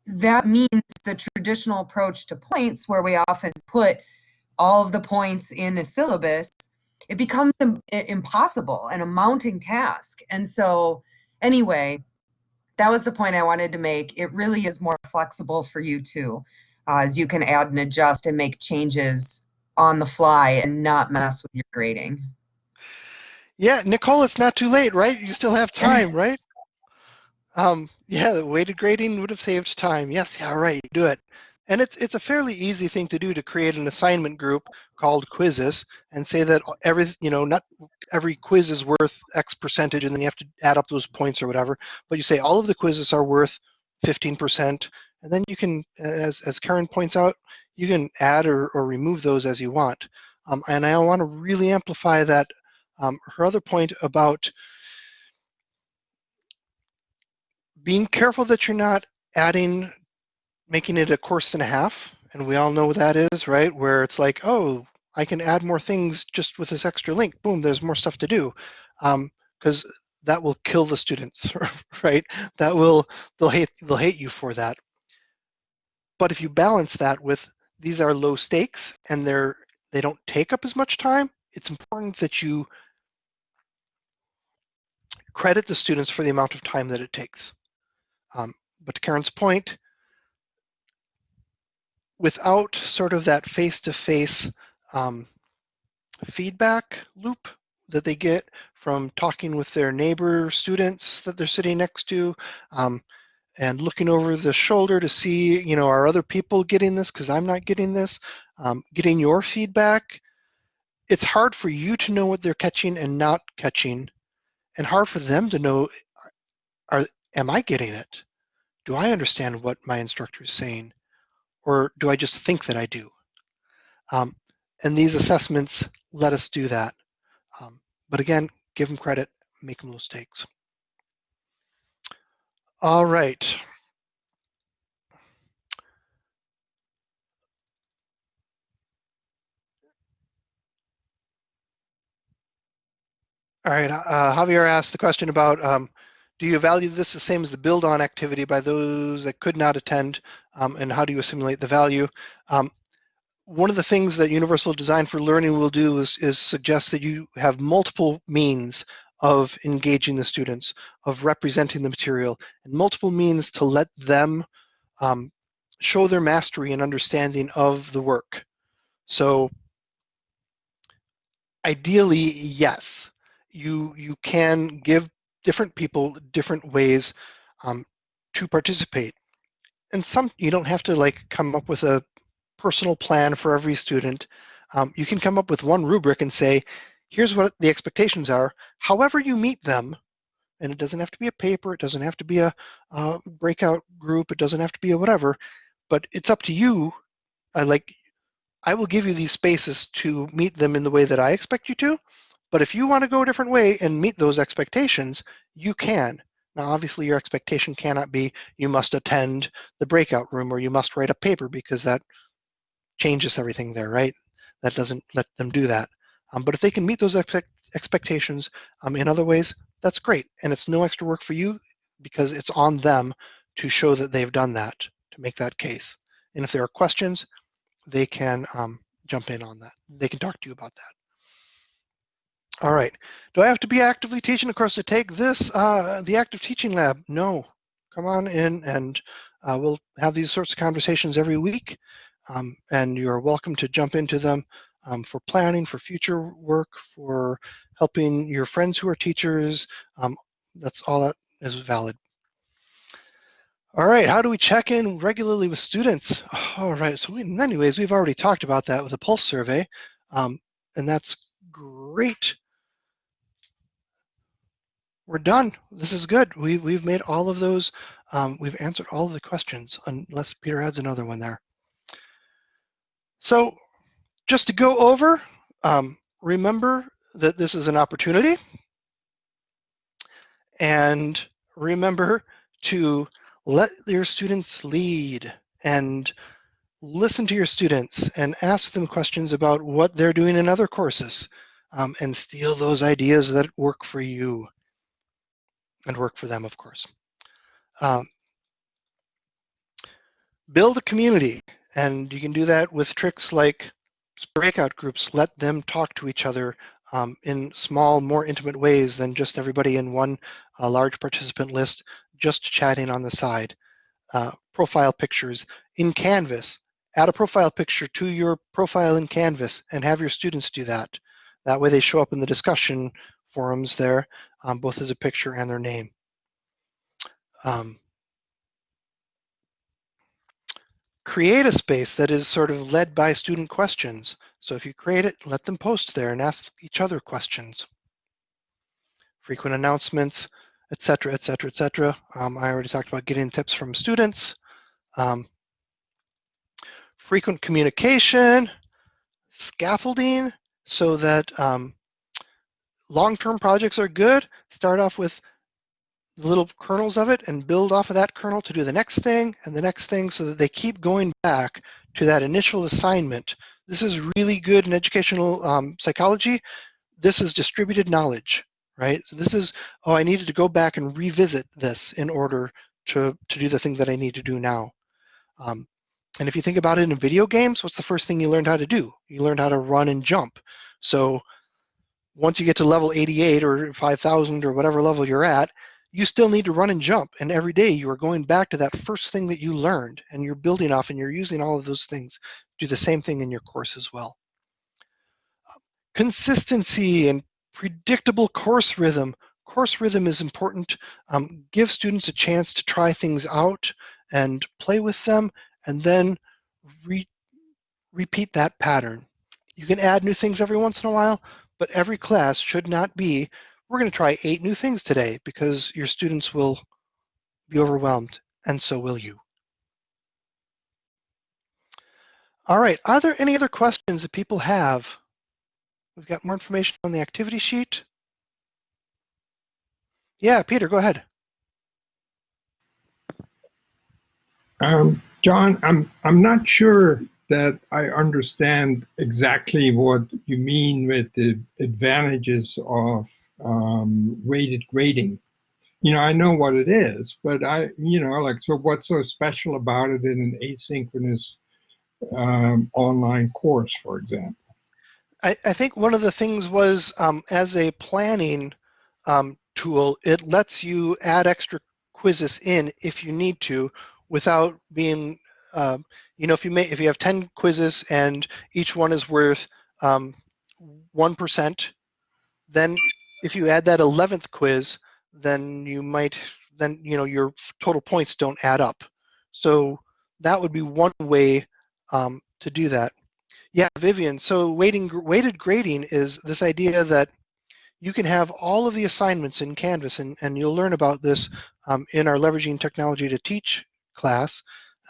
S5: that means the traditional approach to points, where we often put all of the points in a syllabus, it becomes im- impossible and a mounting task. And so, anyway, that was the point I wanted to make. It really is more flexible for you too, uh, as you can add and adjust and make changes on the fly and not mess with your grading.
S1: Yeah, Nicole, it's not too late, right? You still have (laughs) time, right? Um, yeah, the weighted grading would have saved time. Yes, yeah, right, do it. And it's it's a fairly easy thing to do to create an assignment group called quizzes and say that every you know not every quiz is worth X percentage and then you have to add up those points or whatever. But you say all of the quizzes are worth 15%, and then you can, as as Karen points out, you can add or, or remove those as you want. Um, and I want to really amplify that um, her other point about being careful that you're not adding, making it a course and a half. And we all know what that is, right? Where it's like, oh, I can add more things just with this extra link. Boom, there's more stuff to do. Because that will kill the students, (laughs) right? That will, they'll hate, they'll hate you for that. But if you balance that with these are low stakes and they're, they don't take up as much time, it's important that you credit the students for the amount of time that it takes. Um, but to Karen's point, without sort of that face-to-face um, feedback loop that they get from talking with their neighbor students that they're sitting next to um, and looking over the shoulder to see, you know, are other people getting this because I'm not getting this, um, getting your feedback. It's hard for you to know what they're catching and not catching and hard for them to know, are, am I getting it? Do I understand what my instructor is saying? Or do I just think that I do? Um, and these assessments let us do that. Um, but again, give them credit, make them mistakes. All right. All right, uh, Javier asked the question about, um, do you value this the same as the build on activity by those that could not attend, um, and how do you assimilate the value? Um, one of the things that Universal Design for Learning will do is, is suggest that you have multiple means of engaging the students, of representing the material, and multiple means to let them um, show their mastery and understanding of the work. So ideally, yes, you, you can give different people different ways um, to participate. And some, you don't have to like come up with a personal plan for every student. Um, you can come up with one rubric and say, here's what the expectations are. However you meet them, and it doesn't have to be a paper, it doesn't have to be a, a breakout group, it doesn't have to be a whatever, but it's up to you. I like, I will give you these spaces to meet them in the way that I expect you to. But if you want to go a different way and meet those expectations, you can. Now, obviously, your expectation cannot be you must attend the breakout room or you must write a paper because that changes everything there, right? That doesn't let them do that. Um, but if they can meet those expect expectations um, in other ways, that's great. And it's no extra work for you because it's on them to show that they've done that, to make that case. And if there are questions, they can um, jump in on that. They can talk to you about that. All right. Do I have to be actively teaching? Of course, to take this, uh, the active teaching lab, no. Come on in and uh, we'll have these sorts of conversations every week. Um, and you're welcome to jump into them um, for planning, for future work, for helping your friends who are teachers. Um, that's all that is valid. All right, how do we check in regularly with students? All right, so we, in many ways, we've already talked about that with a pulse survey, um, and that's great. We're done. This is good. We, we've made all of those, um, we've answered all of the questions, unless Peter adds another one there. So just to go over, um, remember that this is an opportunity, and remember to let your students lead and listen to your students and ask them questions about what they're doing in other courses um, and steal those ideas that work for you and work for them, of course. Um, build a community and you can do that with tricks like breakout groups. Let them talk to each other um, in small, more intimate ways than just everybody in one uh, large participant list just chatting on the side. Uh, profile pictures in Canvas. Add a profile picture to your profile in Canvas and have your students do that. That way they show up in the discussion forums there, um, both as a picture and their name. Um, create a space that is sort of led by student questions. So if you create it, let them post there and ask each other questions. Frequent announcements, et cetera, et cetera, et cetera. Um, I already talked about getting tips from students. Um, frequent communication, scaffolding, so that um, long-term projects are good. Start off with little kernels of it and build off of that kernel to do the next thing and the next thing so that they keep going back to that initial assignment. This is really good in educational um, psychology. This is distributed knowledge right? So this is, oh, I needed to go back and revisit this in order to, to do the thing that I need to do now. Um, and if you think about it in video games, what's the first thing you learned how to do? You learned how to run and jump. So once you get to level 88 or 5000 or whatever level you're at, you still need to run and jump. And every day you are going back to that first thing that you learned and you're building off and you're using all of those things. Do the same thing in your course as well. Consistency and predictable course rhythm. Course rhythm is important. Um, give students a chance to try things out and play with them, and then re repeat that pattern. You can add new things every once in a while, but every class should not be, we're going to try eight new things today because your students will be overwhelmed, and so will you. All right, are there any other questions that people have We've got more information on the activity sheet. Yeah, Peter, go ahead.
S6: Um, John, I'm I'm not sure that I understand exactly what you mean with the advantages of um, weighted grading. You know, I know what it is, but I, you know, like, so what's so special about it in an asynchronous um, online course, for example?
S1: I, I think one of the things was um, as a planning um, tool, it lets you add extra quizzes in if you need to without being, um, you know, if you may, if you have 10 quizzes and each one is worth 1%, um, then if you add that 11th quiz, then you might, then, you know, your total points don't add up. So that would be one way um, to do that. Yeah, Vivian. So weighting, weighted grading is this idea that you can have all of the assignments in Canvas, and, and you'll learn about this um, in our Leveraging Technology to Teach class,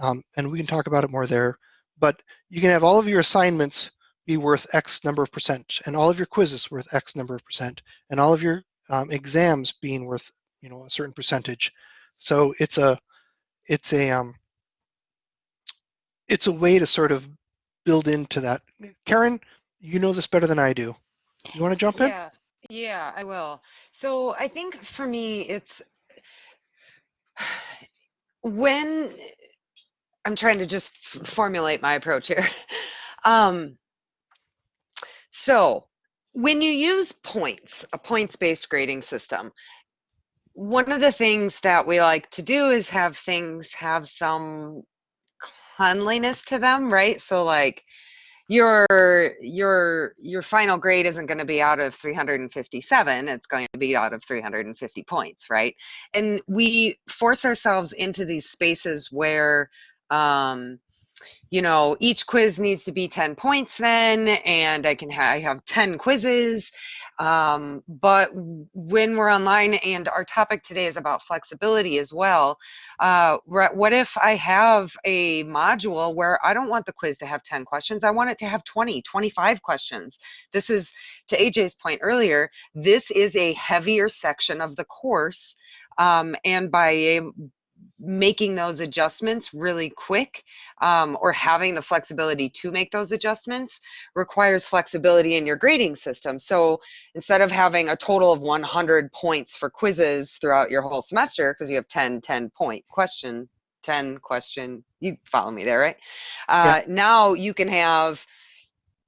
S1: um, and we can talk about it more there. But you can have all of your assignments be worth X number of percent, and all of your quizzes worth X number of percent, and all of your um, exams being worth you know a certain percentage. So it's a it's a um, it's a way to sort of build into that. Karen, you know this better than I do. You want to jump in?
S5: Yeah, yeah, I will. So I think for me, it's when I'm trying to just formulate my approach here. (laughs) Um, so when you use points, a points-based grading system, one of the things that we like to do is have things have some cleanliness to them, right? So like your your your final grade isn't going to be out of 357 it's going to be out of 350 points right and we force ourselves into these spaces where um you know, each quiz needs to be 10 points then, and I can ha- I have 10 quizzes. Um, but when we're online, and our topic today is about flexibility as well, uh, what if I have a module where I don't want the quiz to have 10 questions, I want it to have 20, 25 questions. This is, to AJ's point earlier, this is a heavier section of the course. Um, and by making those adjustments really quick um, or having the flexibility to make those adjustments requires flexibility in your grading system. So instead of having a total of 100 points for quizzes throughout your whole semester, because you have 10, 10 point question, 10 question, you follow me there, right? Uh, yeah. Now you can have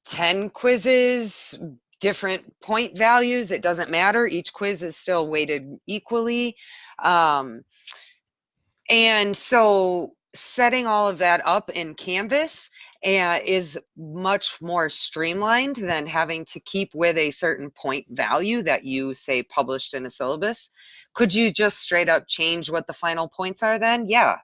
S5: 10 quizzes, different point values. It doesn't matter. Each quiz is still weighted equally. Um, and so setting all of that up in Canvas uh, is much more streamlined than having to keep with a certain point value that you say published in a syllabus. Could you just straight up change what the final points are then? Yeah.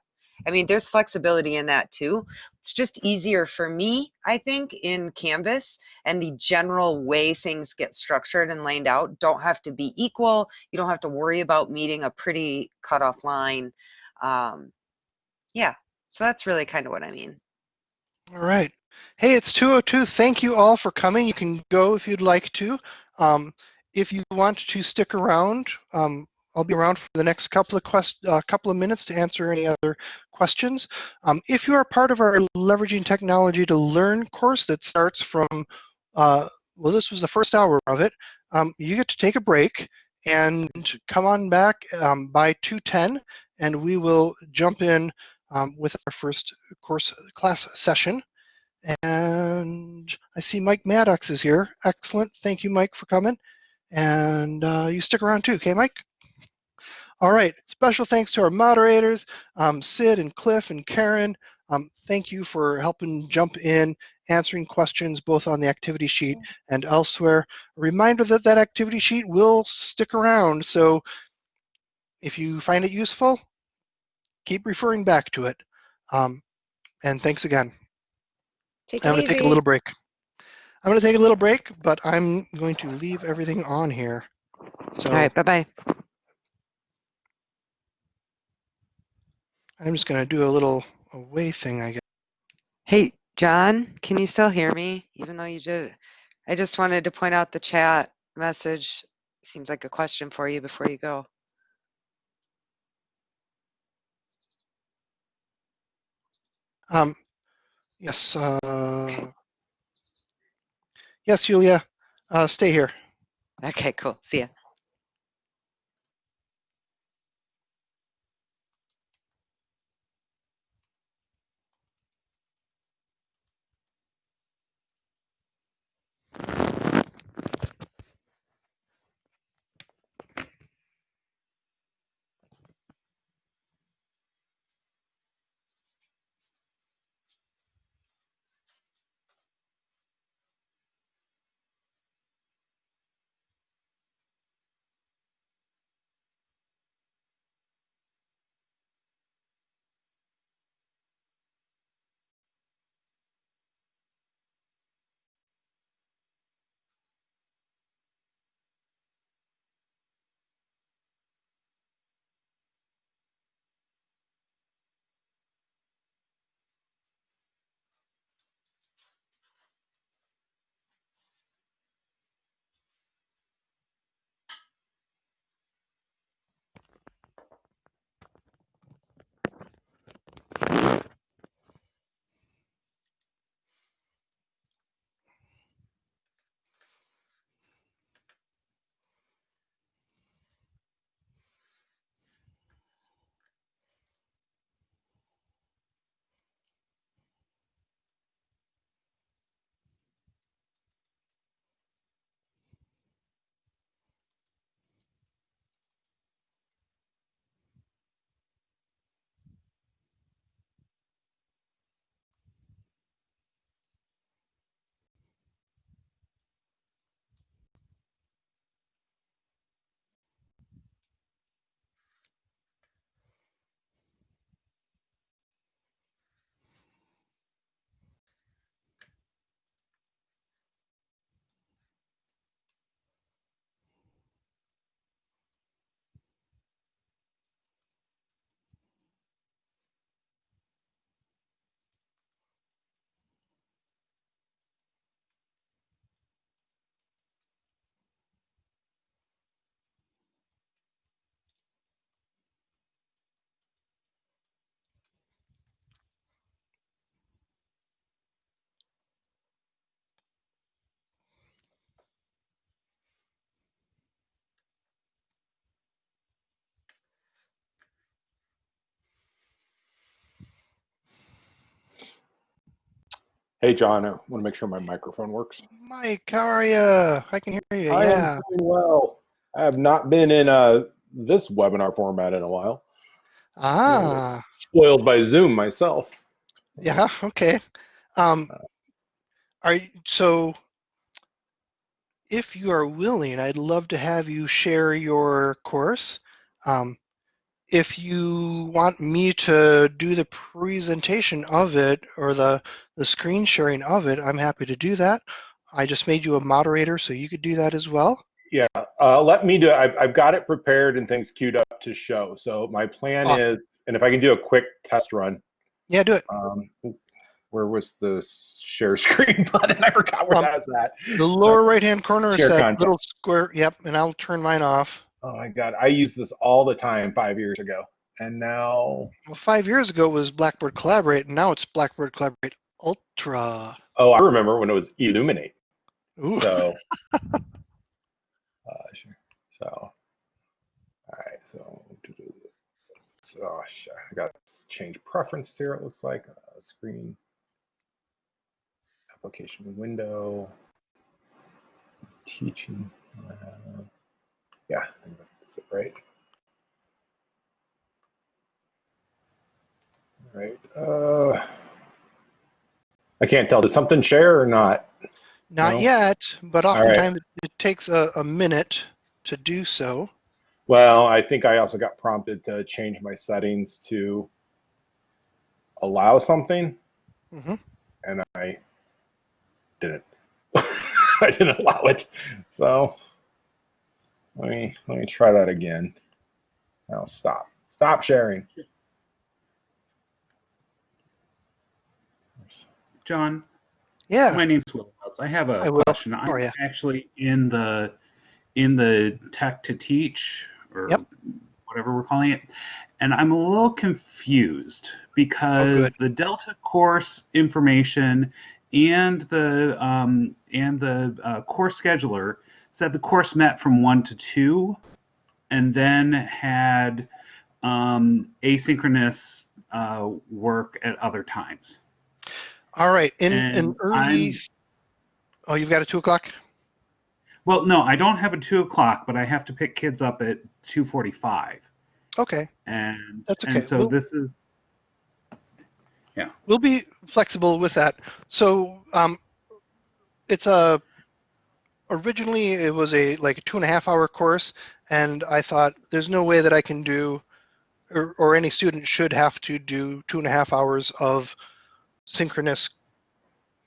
S5: I mean, there's flexibility in that too. It's just easier for me, I think, in Canvas and the general way things get structured and laid out don't have to be equal. You don't have to worry about meeting a pretty cutoff line. Um, yeah, so that's really kind of what I mean.
S1: All right. Hey, it's 202. Thank you all for coming. You can go if you'd like to. Um, if you want to stick around, um, I'll be around for the next couple of quest uh, couple of minutes to answer any other questions. Um, if you are part of our Leveraging Technology to Learn course that starts from, uh, well, this was the first hour of it, um, you get to take a break and come on back um, by 210 and we will jump in um, with our first course class session. And I see Mike Maddox is here. Excellent. Thank you, Mike, for coming. And uh, you stick around too, okay, Mike? All right. Special thanks to our moderators, um, Sid and Cliff and Karen. Um, thank you for helping jump in, answering questions both on the activity sheet and elsewhere. A reminder that that activity sheet will stick around. So if you find it useful, keep referring back to it. Um, and thanks again.
S5: Take
S1: I'm going
S5: to
S1: take a little break. I'm going to take a little break, but I'm going to leave everything on here. So,
S5: All right, bye-bye.
S1: I'm just going to do a little away thing, I guess.
S5: Hey, John, can you still hear me? Even though you did, I just wanted to point out the chat message. Seems like a question for you before you go.
S1: Um, yes. Uh, yes, Julia. Uh, stay here.
S5: Okay, cool. See ya.
S7: Hey, John, I want to make sure my microphone works.
S1: Mike, how are you? I can hear you.
S7: I
S1: Yeah.
S7: am doing well. I have not been in uh, this webinar format in a while.
S1: Ah,
S7: Spoiled by Zoom myself.
S1: yeah. Okay. Um, are you, so? If you are willing, I'd love to have you share your course. Um, if you want me to do the presentation of it or the the screen sharing of it, I'm happy to do that. I just made you a moderator, so you could do that as well.
S7: Yeah, uh, let me do it. I've, I've got it prepared and things queued up to show. So my plan
S1: Awesome.
S7: is, and if I can do a quick test run,
S1: Yeah, do it.
S7: um, where was the share screen (laughs) button? I forgot where
S1: Um,
S7: that's at.
S1: The lower right-hand corner is that
S7: content.
S1: little square. Yep, and I'll turn mine off.
S7: Oh my God, I used this all the time five years ago. And now,
S1: Well, five years ago it was Blackboard Collaborate, and now it's Blackboard Collaborate Ultra.
S7: oh, I remember when it was Elluminate.
S1: Ooh.
S7: So, (laughs) uh, sure. So, all right. So, so oh, shit, I got to change preference here. It looks like uh, screen application window teaching. Uh, yeah, I that's it, right. All right. Uh, I can't tell. Did something share or not?
S1: Not
S7: No?
S1: yet, but oftentimes it, it takes a, a minute to do so.
S7: Well, I think I also got prompted to change my settings to allow something,
S1: hmm
S7: and I didn't. (laughs) I didn't allow it. So let me let me try that again. Now stop. Stop sharing.
S8: John,
S1: Yeah.
S8: my name's Will Wells. I have a question. I'm
S1: ya?
S8: actually in the in the tech to teach or
S1: Yep.
S8: whatever we're calling it, and I'm a little confused because
S1: Oh,
S8: the Delta course information and the um, and the uh, course scheduler said the course met from one to two, and then had um, asynchronous uh, work at other times.
S1: All right. In early.
S8: I'm-
S1: Oh, you've got a two o'clock.
S8: Well, no, I don't have a two o'clock, but I have to pick kids up at two forty-five,
S1: Okay,
S8: and
S1: That's okay.
S8: And so
S1: We'll-
S8: this is Yeah.
S1: we'll be flexible with that. So um, it's a originally it was a like a two and a half hour course, and I thought there's no way that I can do, or, or any student should have to do two and a half hours of synchronous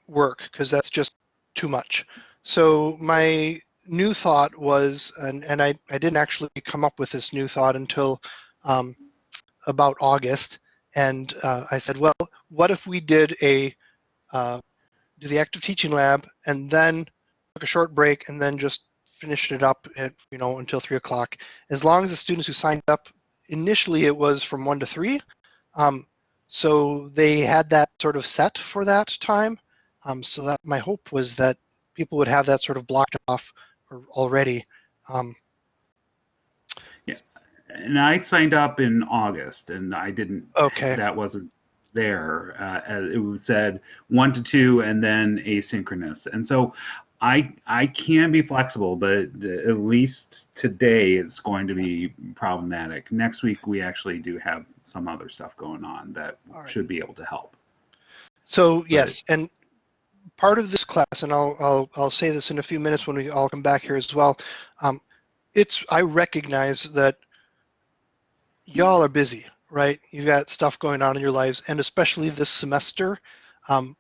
S1: work because that's just too much. So my new thought was, and, and I, I didn't actually come up with this new thought until um, about August. And uh, I said, well, what if we did a, uh, do the active teaching lab and then took a short break and then just finished it up at, you know, until three o'clock. As long as the students who signed up, initially it was from one to three. Um, so they had that sort of set for that time. Um, so that my hope was that people would have that sort of blocked off already. Um,
S8: and I signed up in August, and I didn't.
S1: Okay.
S8: That wasn't there. Uh, it was said one to two, and then asynchronous, and so. I, I can be flexible, but at least today it's going to be problematic. Next week we actually do have some other stuff going on that
S1: All right.
S8: should be able to help.
S1: So yes, and part of this class, and I'll, I'll, I'll say this in a few minutes when we all come back here as well. Um, it's I recognize that y'all are busy, right? You've got stuff going on in your lives, and especially this semester, um,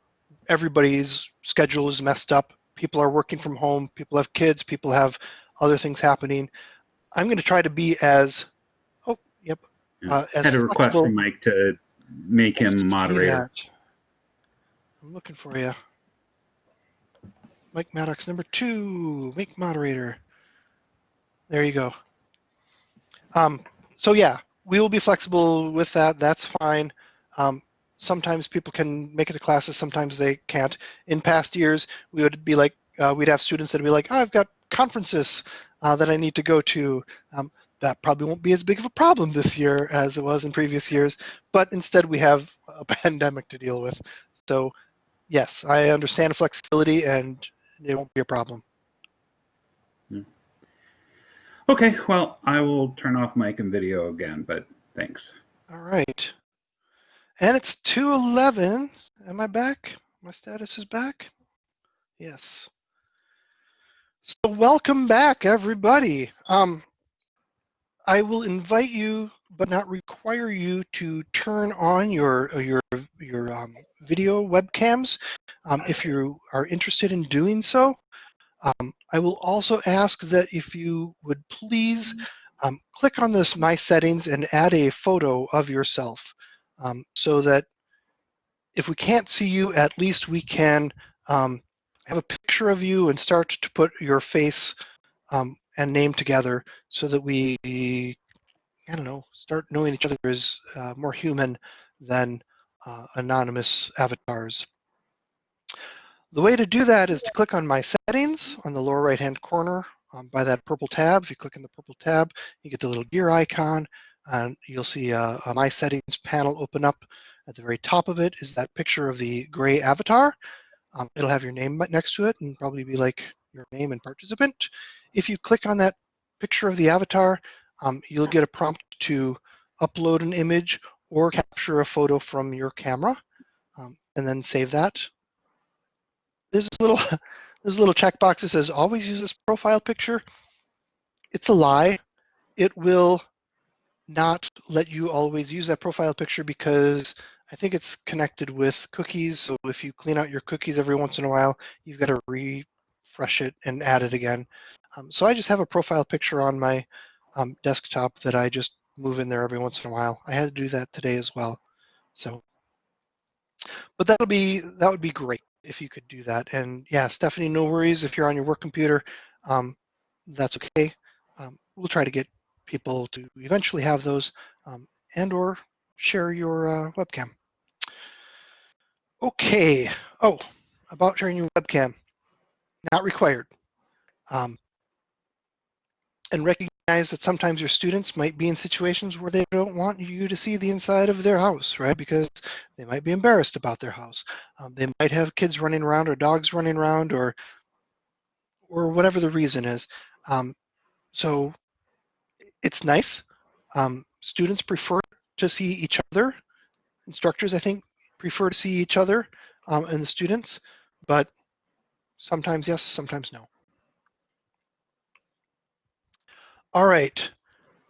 S1: everybody's schedule is messed up. People are working from home. People have kids. People have other things happening. I'm going to try to be as oh yep Uh, as
S8: Had a request from Mike to make him moderator.
S1: I'm looking for you. Mike Maddox, number two, make moderator. There you go. Um, so yeah, we will be flexible with that. That's fine. Um, sometimes people can make it to classes, sometimes they can't. In past years, we would be like, uh, we'd have students that would be like, oh, I've got conferences uh, that I need to go to. Um, that probably won't be as big of a problem this year as it was in previous years, but instead we have a (laughs) pandemic to deal with. So yes, I understand flexibility and it won't be a problem.
S8: Okay, well, I will turn off mic and video again, but thanks.
S1: All right. And it's 211. Am I back? My status is back? Yes. So welcome back, everybody. Um, I will invite you, but not require you to turn on your your your um, video webcams um, if you are interested in doing so. Um, I will also ask that if you would please um, click on this My Settings and add a photo of yourself um, so that if we can't see you, at least we can um, have a picture of you and start to put your face um, and name together so that we, I don't know, start knowing each other as uh, more human than uh, anonymous avatars. The way to do that is to click on My Settings on the lower right-hand corner um, by that purple tab. If you click on the purple tab, you get the little gear icon, and you'll see a, a My Settings panel open up. At the very top of it is that picture of the gray avatar. Um, it'll have your name next to it and probably be like your name and participant. If you click on that picture of the avatar, um, you'll get a prompt to upload an image or capture a photo from your camera um, and then save that there's a little (laughs) there's a little checkbox that says always use this profile picture. It's a lie. It will not let you always use that profile picture because I think it's connected with cookies. So if you clean out your cookies every once in a while, you've got to refresh it and add it again. Um, so I just have a profile picture on my um, desktop that I just move in there every once in a while. I had to do that today as well. So, but that'll be that would be great if you could do that. And yeah, Stephanie, no worries if you're on your work computer. Um, that's okay. Um, we'll try to get people to eventually have those um, and or share your uh, webcam. Okay. Oh, about sharing your webcam. Not required. Um, and recognize that sometimes your students might be in situations where they don't want you to see the inside of their house, right? Because they might be embarrassed about their house. Um, they might have kids running around or dogs running around or or whatever the reason is. Um, so it's nice. Um, students prefer to see each other. Instructors, I think, prefer to see each other um, and the students, but sometimes yes, sometimes no. All right,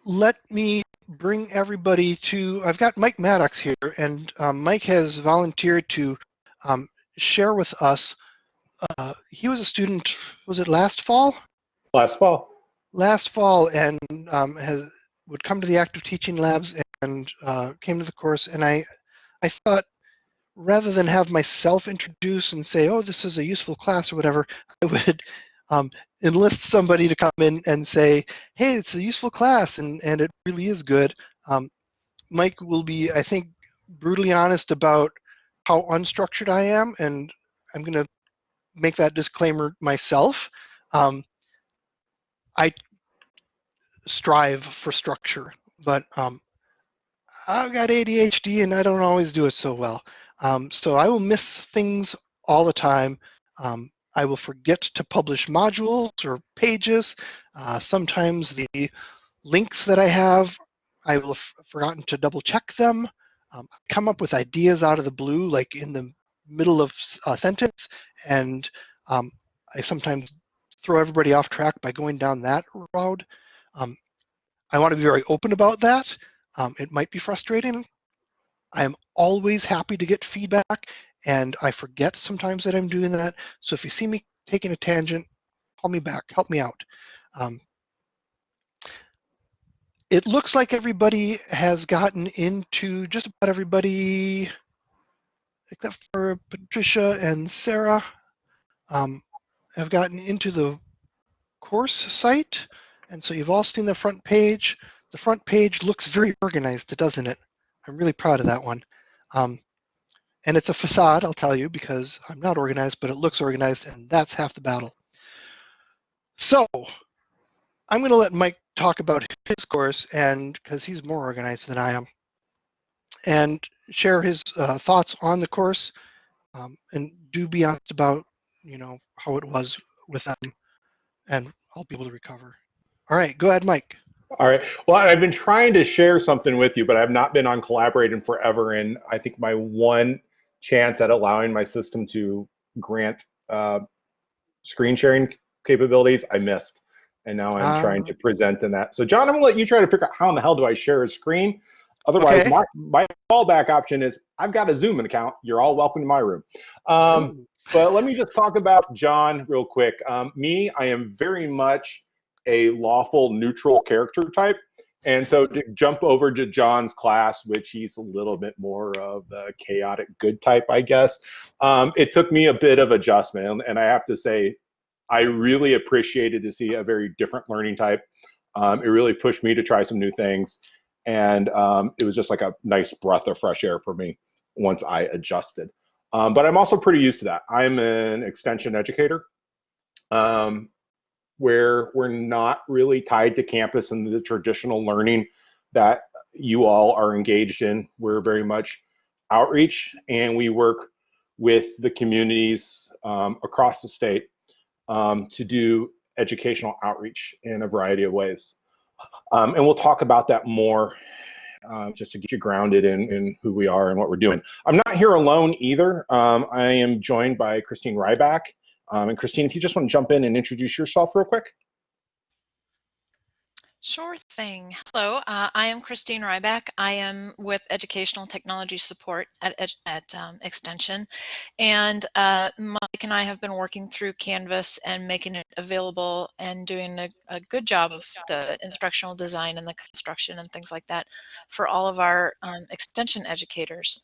S1: let me bring everybody to, I've got Mike Maddox here, and um, Mike has volunteered to um, share with us. Uh, he was a student, was it last fall?
S7: Last fall.
S1: Last fall, and um, has would come to the active teaching labs and uh, came to the course, and I, I thought rather than have myself introduce and say, oh, this is a useful class or whatever, I would um, enlist somebody to come in and say, hey, it's a useful class and, and it really is good. Um, Mike will be, I think, brutally honest about how unstructured I am, and I'm going to make that disclaimer myself. Um, I strive for structure, but um, I've got ADHD and I don't always do it so well. Um, so I will miss things all the time. Um, I will forget to publish modules or pages. Uh, sometimes the links that I have, I will have forgotten to double check them. Um, come up with ideas out of the blue, like in the middle of a sentence, and um, I sometimes throw everybody off track by going down that road. Um, I want to be very open about that. Um, it might be frustrating. I am always happy to get feedback and I forget sometimes that I'm doing that. So if you see me taking a tangent, call me back, help me out. Um, it looks like everybody has gotten into, just about everybody, except for Patricia and Sarah, um, have gotten into the course site. And so you've all seen the front page. The front page looks very organized, doesn't it? I'm really proud of that one. Um, and it's a facade, I'll tell you, because I'm not organized, but it looks organized, and that's half the battle. So I'm going to let Mike talk about his course, and because he's more organized than I am, and share his uh, thoughts on the course. um, and do be honest about you know how it was with them, and I'll be able to recover. All right, go ahead, Mike.
S7: All right. Well, I've been trying to share something with you, but I've not been on collaborating forever. And I think my one chance at allowing my system to grant uh, screen sharing capabilities, I missed. And now I'm
S1: Um,
S7: trying to present in that. So, John, I'm gonna let you try to figure out how in the hell do I share a screen. Otherwise,
S1: Okay.
S7: my, my fallback option is I've got a Zoom account. You're all welcome to my room. Um, but let me just talk about John real quick. Um, me, I am very much a lawful neutral character type. And so to jump over to John's class, which he's a little bit more of the chaotic good type, I guess, um, it took me a bit of adjustment. And, I have to say, I really appreciated to see a very different learning type. Um, it really pushed me to try some new things. And um, it was just like a nice breath of fresh air for me once I adjusted. Um, but I'm also pretty used to that. I'm an extension educator. Um, where we're not really tied to campus and the traditional learning that you all are engaged in. We're very much outreach and we work with the communities um, across the state um, to do educational outreach in a variety of ways. Um, and we'll talk about that more uh, just to get you grounded in, in who we are and what we're doing. I'm not here alone either. Um, I am joined by Christine Ryback. Um, and Christine, if you just want to jump in and introduce yourself real quick.
S9: Sure thing. Hello, uh, I am Christine Ryback. I am with Educational Technology Support at, at, um, Extension. And uh, Mike and I have been working through Canvas and making it available and doing a, a good job of the instructional design and the construction and things like that for all of our um, Extension educators.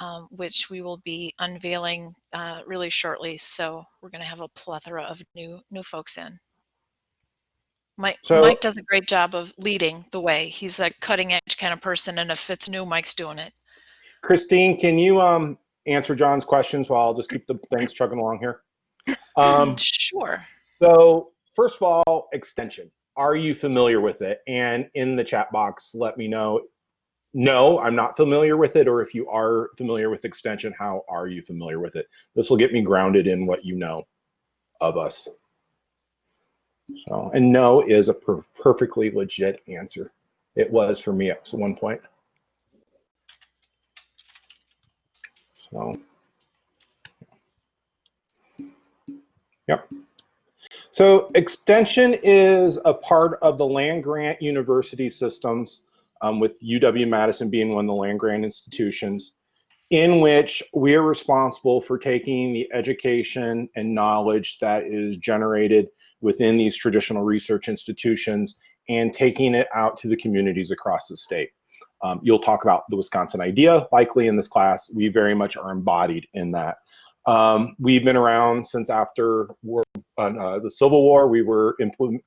S9: Um, which we will be unveiling uh, really shortly. So we're going to have a plethora of new new folks in. Mike,
S7: So-
S9: Mike does a great job of leading the way. He's a cutting edge kind of person, and if it's new, Mike's doing it.
S7: Christine, can you um, answer John's questions while I'll just keep the things chugging along here? Um, (laughs)
S9: sure.
S7: so first of all, extension. Are you familiar with it? And in the chat box, let me know. No, I'm not familiar with it. Or if you are familiar with extension, how are you familiar with it? This will get me grounded in what you know of us. So, and no is a per perfectly legit answer. It was for me at one point. So, yep. So extension is a part of the land grant university systems um, with UW-Madison being one of the land grant institutions in which we are responsible for taking the education and knowledge that is generated within these traditional research institutions and taking it out to the communities across the state. Um, you'll talk about the Wisconsin idea likely in this class. We very much are embodied in that. Um, we've been around since after war, uh, the Civil War. We were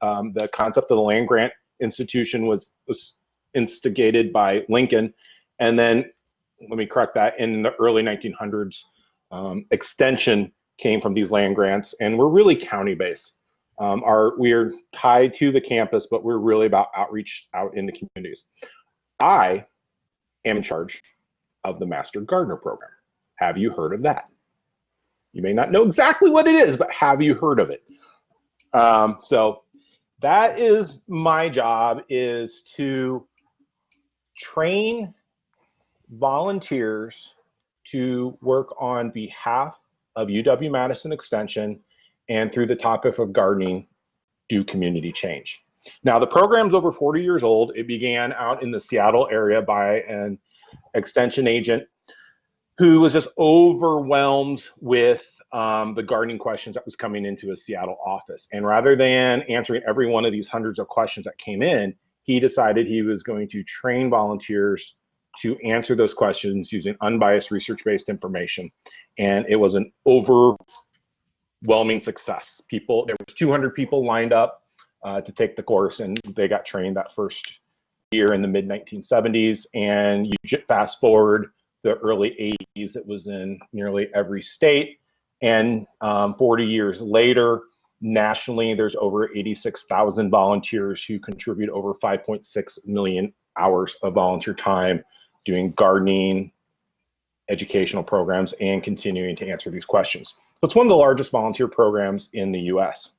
S7: um, the concept of the land grant institution was, was instigated by Lincoln, and then let me correct that in the early 1900s, um, extension came from these land grants, and we're really county based. Um, our we are tied to the campus, but we're really about outreach out in the communities. I am in charge of the Master Gardener program. Have you heard of that? You may not know exactly what it is, but have you heard of it? Um, so that is my job is to train volunteers to work on behalf of UW-Madison Extension and through the topic of gardening, do community change. Now the program's over 40 years old. It began out in the Seattle area by an extension agent who was just overwhelmed with um, the gardening questions that was coming into his Seattle office. And rather than answering every one of these hundreds of questions that came in, he decided he was going to train volunteers to answer those questions using unbiased research-based information. And it was an overwhelming success. People, there was 200 people lined up uh, to take the course and they got trained that first year in the mid 1970s. And you fast forward the early 80s, it was in nearly every state. And um, 40 years later, nationally, there's over 86,000 volunteers who contribute over 5.6 million hours of volunteer time doing gardening, educational programs and continuing to answer these questions. It's one of the largest volunteer programs in the US.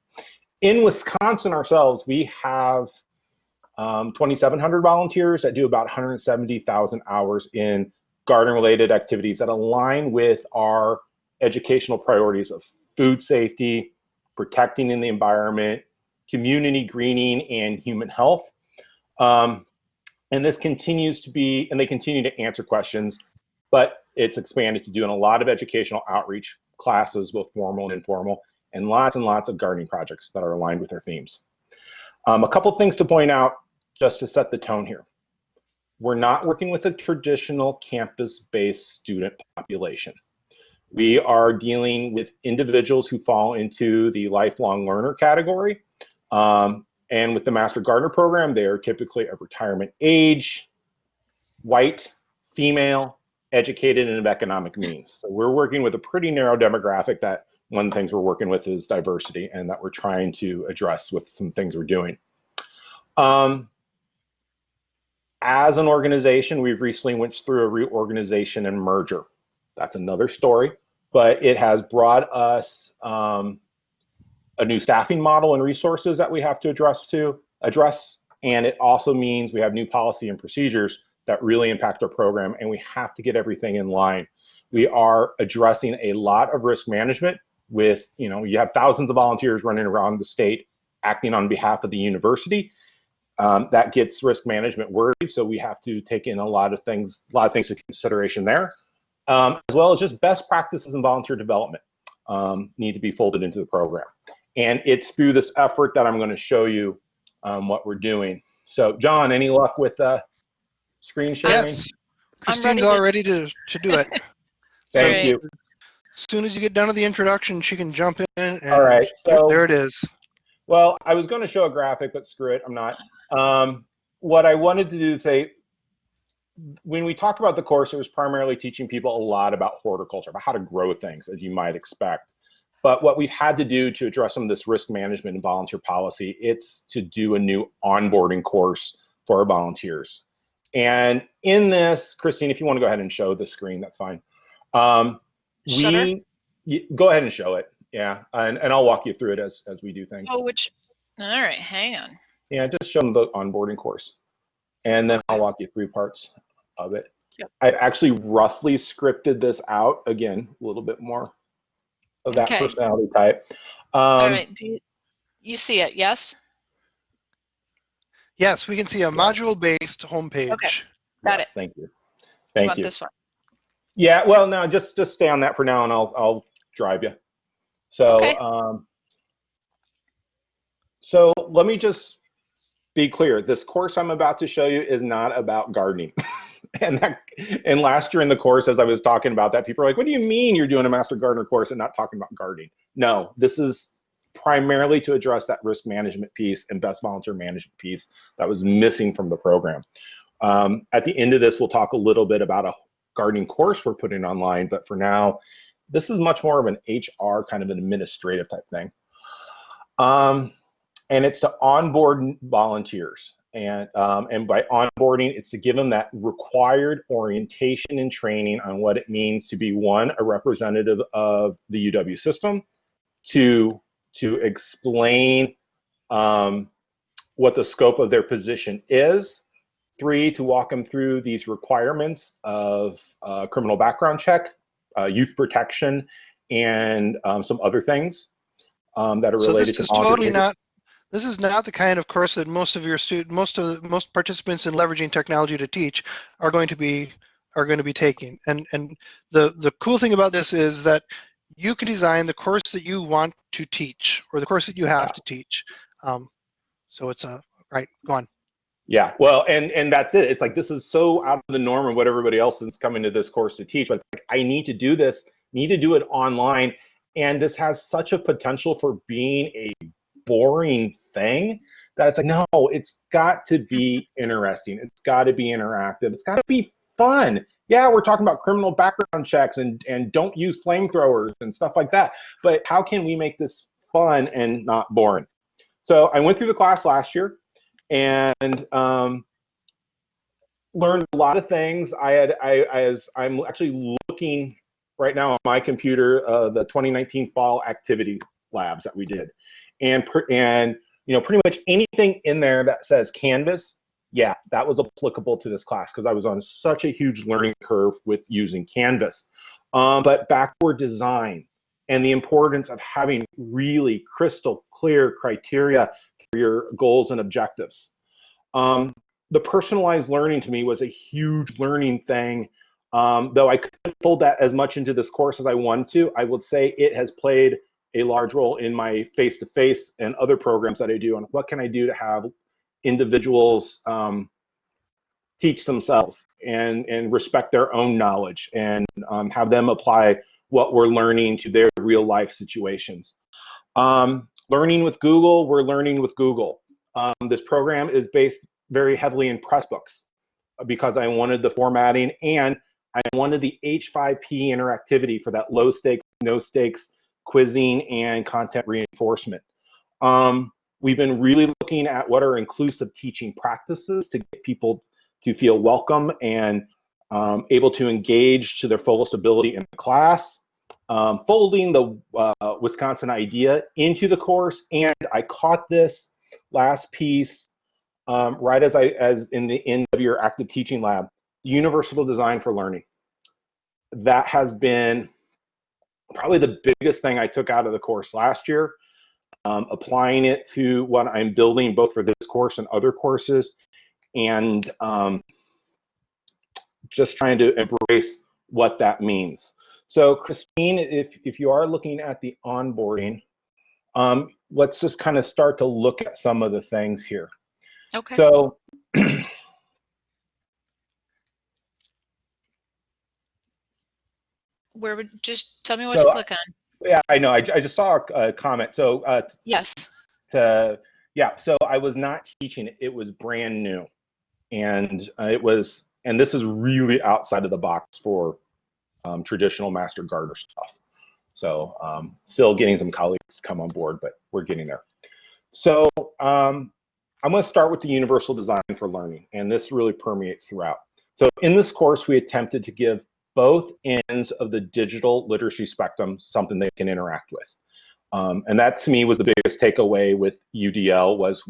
S7: In Wisconsin ourselves, we have um, 2,700 volunteers that do about 170,000 hours in garden related activities that align with our educational priorities of food safety, protecting in the environment, community greening, and human health. Um, and this continues to be, and they continue to answer questions, but it's expanded to doing a lot of educational outreach classes, both formal and informal, and lots and lots of gardening projects that are aligned with their themes. Um, a couple things to point out just to set the tone here. We're not working with a traditional campus-based student population. We are dealing with individuals who fall into the lifelong learner category. Um, and with the Master Gardener program, they are typically of retirement age, white, female, educated, and of economic means. So we're working with a pretty narrow demographic that one of the things we're working with is diversity and that we're trying to address with some things we're doing. Um, as an organization, we've recently went through a reorganization and merger. That's another story, but it has brought us um, a new staffing model and resources that we have to address to address. And it also means we have new policy and procedures that really impact our program and we have to get everything in line. We are addressing a lot of risk management with, you know, you have thousands of volunteers running around the state acting on behalf of the university. Um, that gets risk management worried, so we have to take in a lot of things, a lot of things into consideration there, um, as well as just best practices in volunteer development um, need to be folded into the program. And it's through this effort that I'm going to show you um, what we're doing. So, John, any luck with uh, screen sharing?
S1: Yes. Christine's all ready to, to do it. (laughs)
S7: Thank
S9: Great.
S7: you.
S1: As soon as you get done with the introduction, she can jump in. And
S7: All right,
S1: there-
S7: so-
S1: there it is.
S7: Well, I was going to show a graphic, but screw it, I'm not. Um, what I wanted to do is say, when we talked about the course, it was primarily teaching people a lot about horticulture, about how to grow things, as you might expect. But what we've had to do to address some of this risk management and volunteer policy, it's to do a new onboarding course for our volunteers. And in this, Christine, if you want to go ahead and show the screen, that's fine. Um, we go ahead and show it. Yeah, and, and I'll walk you through it as, as we do things.
S9: Oh, which? All right, hang on.
S7: Yeah, just show them the onboarding course. And then I'll walk you through parts of it.
S9: Yep.
S7: I actually roughly scripted this out again, a little bit more of that
S9: Okay.
S7: personality type. Um,
S9: All right, do you, you see it? Yes.
S1: Yes, we can see a module-based homepage.
S9: Okay. Got
S7: yes, Thank you.
S9: You
S7: Thank
S9: want
S7: you.
S9: this one?
S7: Yeah, well, no, just just stay on that for now, and I'll I'll drive you. So,
S9: Okay.
S7: um, so let me just be clear. This course I'm about to show you is not about gardening. (laughs) and that, and last year in the course, as I was talking about that, people are like, "What do you mean you're doing a Master Gardener course and not talking about gardening?" No, this is primarily to address that risk management piece and best volunteer management piece that was missing from the program. Um, at the end of this, we'll talk a little bit about a gardening course we're putting online, but for now, this is much more of an HR kind of an administrative type thing. Um, and it's to onboard volunteers. And, um, and by onboarding, it's to give them that required orientation and training on what it means to be one, a representative of the UW system, to to explain um, what the scope of their position is, three, to walk them through these requirements of uh, criminal background check, uh, youth protection, and um, some other things um, that are
S1: So
S7: related
S1: this
S7: to
S1: is
S7: volunteer
S1: totally not, this is not the kind of course that most of your student, most of, most participants in leveraging technology to teach are going to be, are going to be taking. And, and the, the cool thing about this is that you can design the course that you want to teach or the course that you have to teach. Um, so it's a, right, go on.
S7: Yeah, well, and and that's it. It's like this is so out of the norm of what everybody else is coming to this course to teach. But like, I need to do this, need to do it online, and this has such a potential for being a boring thing that it's like no, it's got to be (laughs) interesting. It's got to be interactive. It's got to be fun. Yeah, we're talking about criminal background checks and and don't use flamethrowers and stuff like that. But how can we make this fun and not boring? So I went through the class last year and um, learned a lot of things. I had, I, as I'm actually looking right now on my computer, uh, the 2019 fall activity labs that we did, and and you know pretty much anything in there that says Canvas, yeah, that was applicable to this class because I was on such a huge learning curve with using Canvas. Um, but backward design and the importance of having really crystal clear criteria for your goals and objectives. Um, the personalized learning to me was a huge learning thing. Um, though I couldn't fold that as much into this course as I wanted to, I would say it has played a large role in my face-to-face -face and other programs that I do on what can I do to have individuals um, teach themselves and, and respect their own knowledge and um, have them apply what we're learning to their real life situations. Um, learning with Google, we're learning with Google. Um, this program is based very heavily in Pressbooks because I wanted the formatting and I wanted the H5P interactivity for that low stakes, no stakes quizzing and content reinforcement. Um, we've been really looking at what are inclusive teaching practices to get people to feel welcome and um, able to engage to their fullest ability in the class. Um, folding the uh, Wisconsin idea into the course, and I caught this last piece um, right as I as in the end of your active teaching lab, universal design for learning. That has been probably the biggest thing I took out of the course last year. Um, applying it to what I'm building both for this course and other courses, and um, just trying to embrace what that means. So Christine, if, if you are looking at the onboarding, um, let's just kind of start to look at some of the things here.
S9: Okay.
S7: So
S9: Where would just tell me what
S7: So,
S9: to click on?
S7: yeah, I know. I, I just saw a, comment. So uh,
S9: Yes.
S7: to yeah, so I was not teaching it. It was brand new, and uh, it was and this is really outside of the box for um, traditional master garter stuff. So um, still getting some colleagues to come on board, but we're getting there. So um, I'm going to start with the universal design for learning, and this really permeates throughout. So in this course, we attempted to give both ends of the digital literacy spectrum something they can interact with. Um, and that to me was the biggest takeaway with UDL was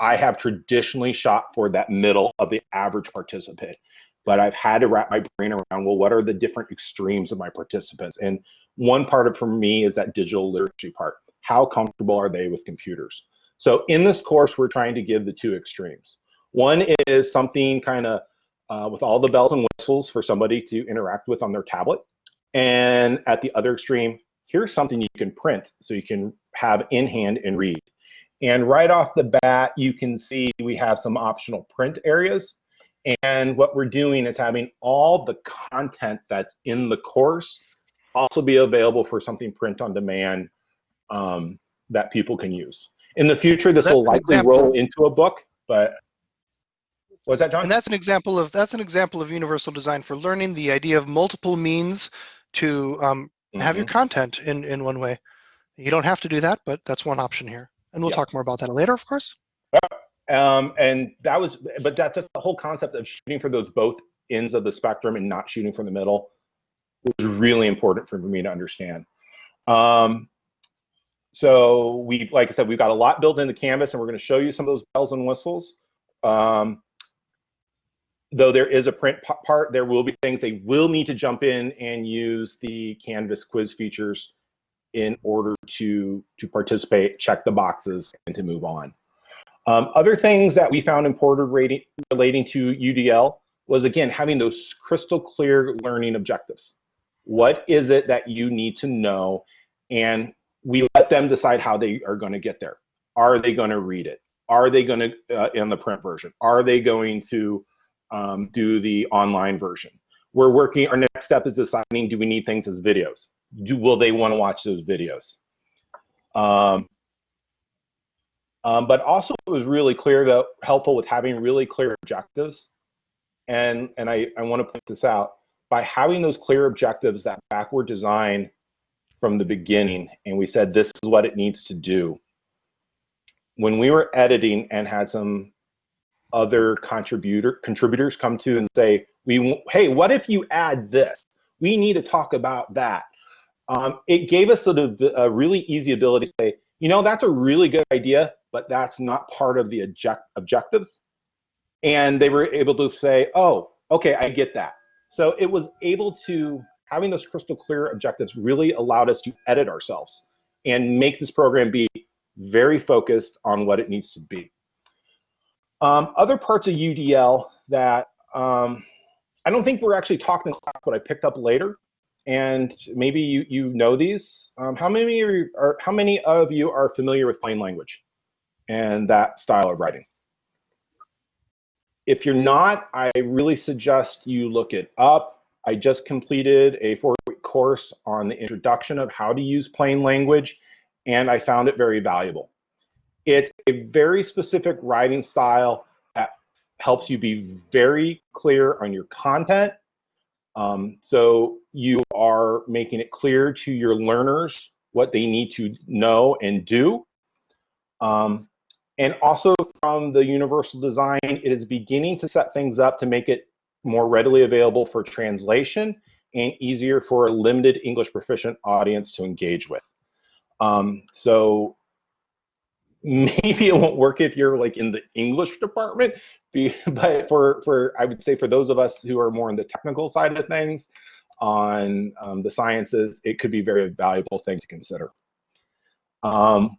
S7: I have traditionally shot for that middle of the average participant, but I've had to wrap my brain around, well, what are the different extremes of my participants? And one part of for me is that digital literacy part. How comfortable are they with computers? So in this course, we're trying to give the two extremes. One is something kind of uh, with all the bells and whistles for somebody to interact with on their tablet. And at the other extreme, here's something you can print so you can have in hand and read. And right off the bat, you can see we have some optional print areas. And what we're doing is having all the content that's in the course also be available for something print on demand um, that people can use. In the future, this will likely roll into a book, but was that John?
S1: And that's an example of that's an example of universal design for learning. The idea of multiple means to um, have your
S7: Mhm.
S1: content in in one way. You don't have to do that, but that's one option here. And we'll
S7: Yeah.
S1: talk more about that later, of course.
S7: Um, and that was, but that's just the whole concept of shooting for those both ends of the spectrum and not shooting from the middle was really important for me to understand. Um, so we, like I said, we've got a lot built into Canvas, and we're going to show you some of those bells and whistles. Um, though there is a print part, there will be things they will need to jump in and use the Canvas quiz features in order to to participate, check the boxes, and to move on. Um, other things that we found important relating to UDL was again having those crystal clear learning objectives. What is it that you need to know? And we let them decide how they are going to get there. Are they going to read it? Are they going to uh, in the print version? Are they going to um, do the online version? We're working. Our next step is deciding: Do we need things as videos? Do will they want to watch those videos? Um, um, but also it was really clear that helpful with having really clear objectives. And, and I, I want to point this out, by having those clear objectives, that backward design from the beginning, and we said this is what it needs to do. When we were editing and had some other contributor contributors come to and say, "We, hey, what if you add this? We need to talk about that." Um, it gave us of a really easy ability to say, you know, that's a really good idea, but that's not part of the object objectives. And they were able to say, "Oh, okay, I get that." So it was able to having those crystal clear objectives really allowed us to edit ourselves and make this program be very focused on what it needs to be. Um, other parts of UDL that um, I don't think we're actually talking in class, but I picked up later, and maybe you you know these. Um, how many are, are how many of you are familiar with plain language and that style of writing? If you're not, I really suggest you look it up. I just completed a four-week course on the introduction of how to use plain language, and I found it very valuable. It's a very specific writing style that helps you be very clear on your content. Um, so you are making it clear to your learners what they need to know and do. Um, and also from the universal design, it is beginning to set things up to make it more readily available for translation and easier for a limited English proficient audience to engage with. Um, so maybe it won't work if you're like in the English department, (laughs) but for, for I would say for those of us who are more on the technical side of things, on um, the sciences, it could be a very valuable thing to consider. Um,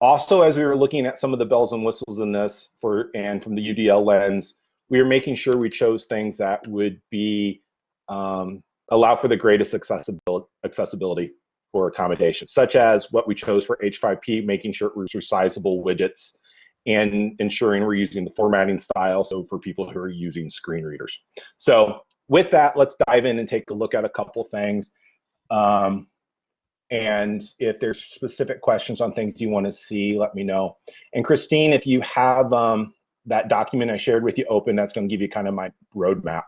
S7: also, as we were looking at some of the bells and whistles in this for and from the UDL lens, we were making sure we chose things that would be um, allow for the greatest accessibility, accessibility for accommodation, such as what we chose for H5P, making sure it was resizable widgets and ensuring we're using the formatting style, so for people who are using screen readers. So with that, let's dive in and take a look at a couple things. Um, and if there's specific questions on things you want to see, let me know. And Christine, if you have um, that document I shared with you open, that's going to give you kind of my roadmap.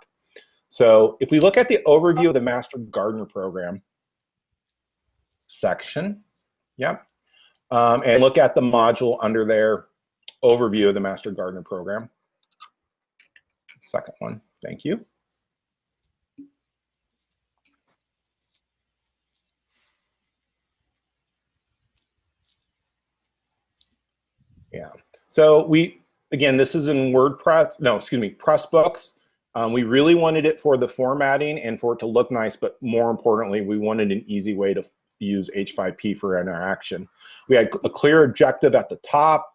S7: So if we look at the overview of the Master Gardener Program section, yep, um, and look at the module under there, overview of the Master Gardener Program. Second one, thank you. Yeah. So we, again, this is in WordPress, no, excuse me, Pressbooks. Um, we really wanted it for the formatting and for it to look nice, but more importantly, we wanted an easy way to use H5P for interaction. We had a clear objective at the top,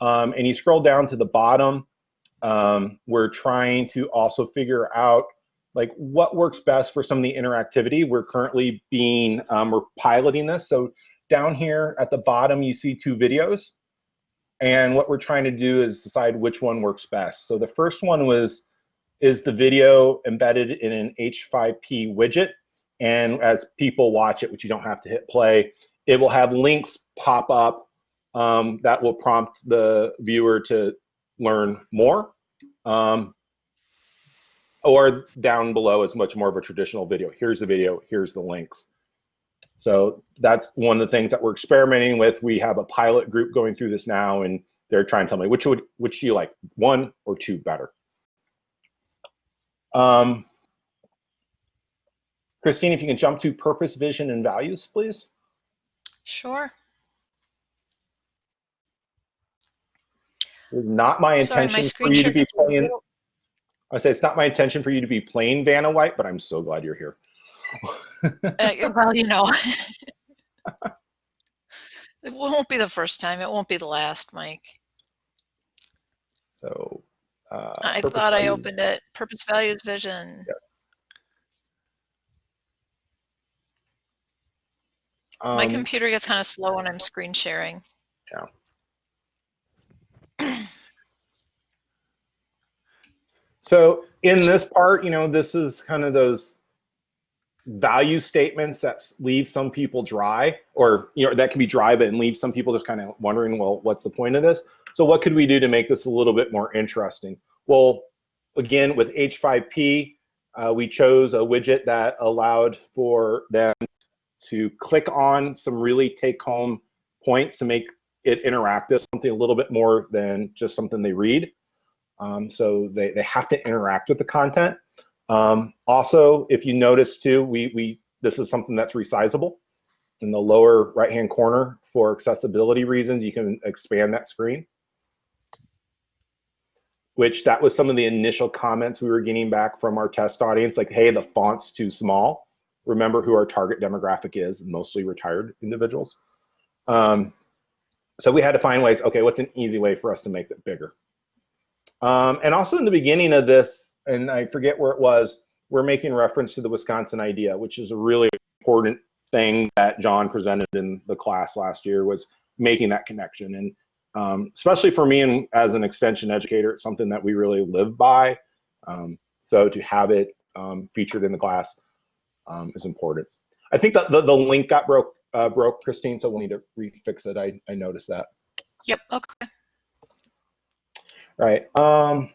S7: um, and you scroll down to the bottom. Um, we're trying to also figure out like what works best for some of the interactivity. We're currently being, um, we're piloting this. So down here at the bottom, you see two videos. And what we're trying to do is decide which one works best. So the first one was, is the video embedded in an H5P widget? And as people watch it, which you don't have to hit play, it will have links pop up um, that will prompt the viewer to learn more. Um, or down below is much more of a traditional video. Here's the video, here's the links. So that's one of the things that we're experimenting with. We have a pilot group going through this now, and they're trying to tell me which would which do you like, one or two better. Um, Christine, if you can jump to purpose, vision, and values, please.
S9: Sure.
S7: It's not my
S9: Sorry,
S7: intention
S9: my
S7: for you to be playing. I say it's not my intention for you to be playing Vanna White, but I'm so glad you're here.
S9: Uh, well, (laughs) you know. (laughs) it won't be the first time. It won't be the last, Mike.
S7: So. Uh,
S9: I thought I opened it. Purpose, values, vision. My
S7: Um,
S9: computer gets kind of slow when I'm screen sharing. Yeah. (clears throat)
S7: so in this part, you know, this is kind of those value statements that leave some people dry, or you know, that can be dry, but leave some people just kind of wondering, well, what's the point of this? So what could we do to make this a little bit more interesting? Well, again, with H5P, uh, we chose a widget that allowed for them to click on some really take-home points to make it interactive, something a little bit more than just something they read. Um, so they, they have to interact with the content. Um, also, if you notice too, we, we this is something that's resizable. In the lower right-hand corner, for accessibility reasons, you can expand that screen. Which that was some of the initial comments we were getting back from our test audience, like, hey, the font's too small. Remember who our target demographic is, mostly retired individuals. Um, so we had to find ways, okay, what's an easy way for us to make it bigger? Um, and also in the beginning of this, and I forget where it was, we're making reference to the Wisconsin idea, which is a really important thing that John presented in the class last year was making that connection. And um, especially for me and as an extension educator, it's something that we really live by. Um, so to have it um, featured in the class um, is important. I think that the, the link got broke, uh, broke, Christine, so we'll need to refix it. I, I noticed that.
S9: Yep, okay.
S7: Right. Um,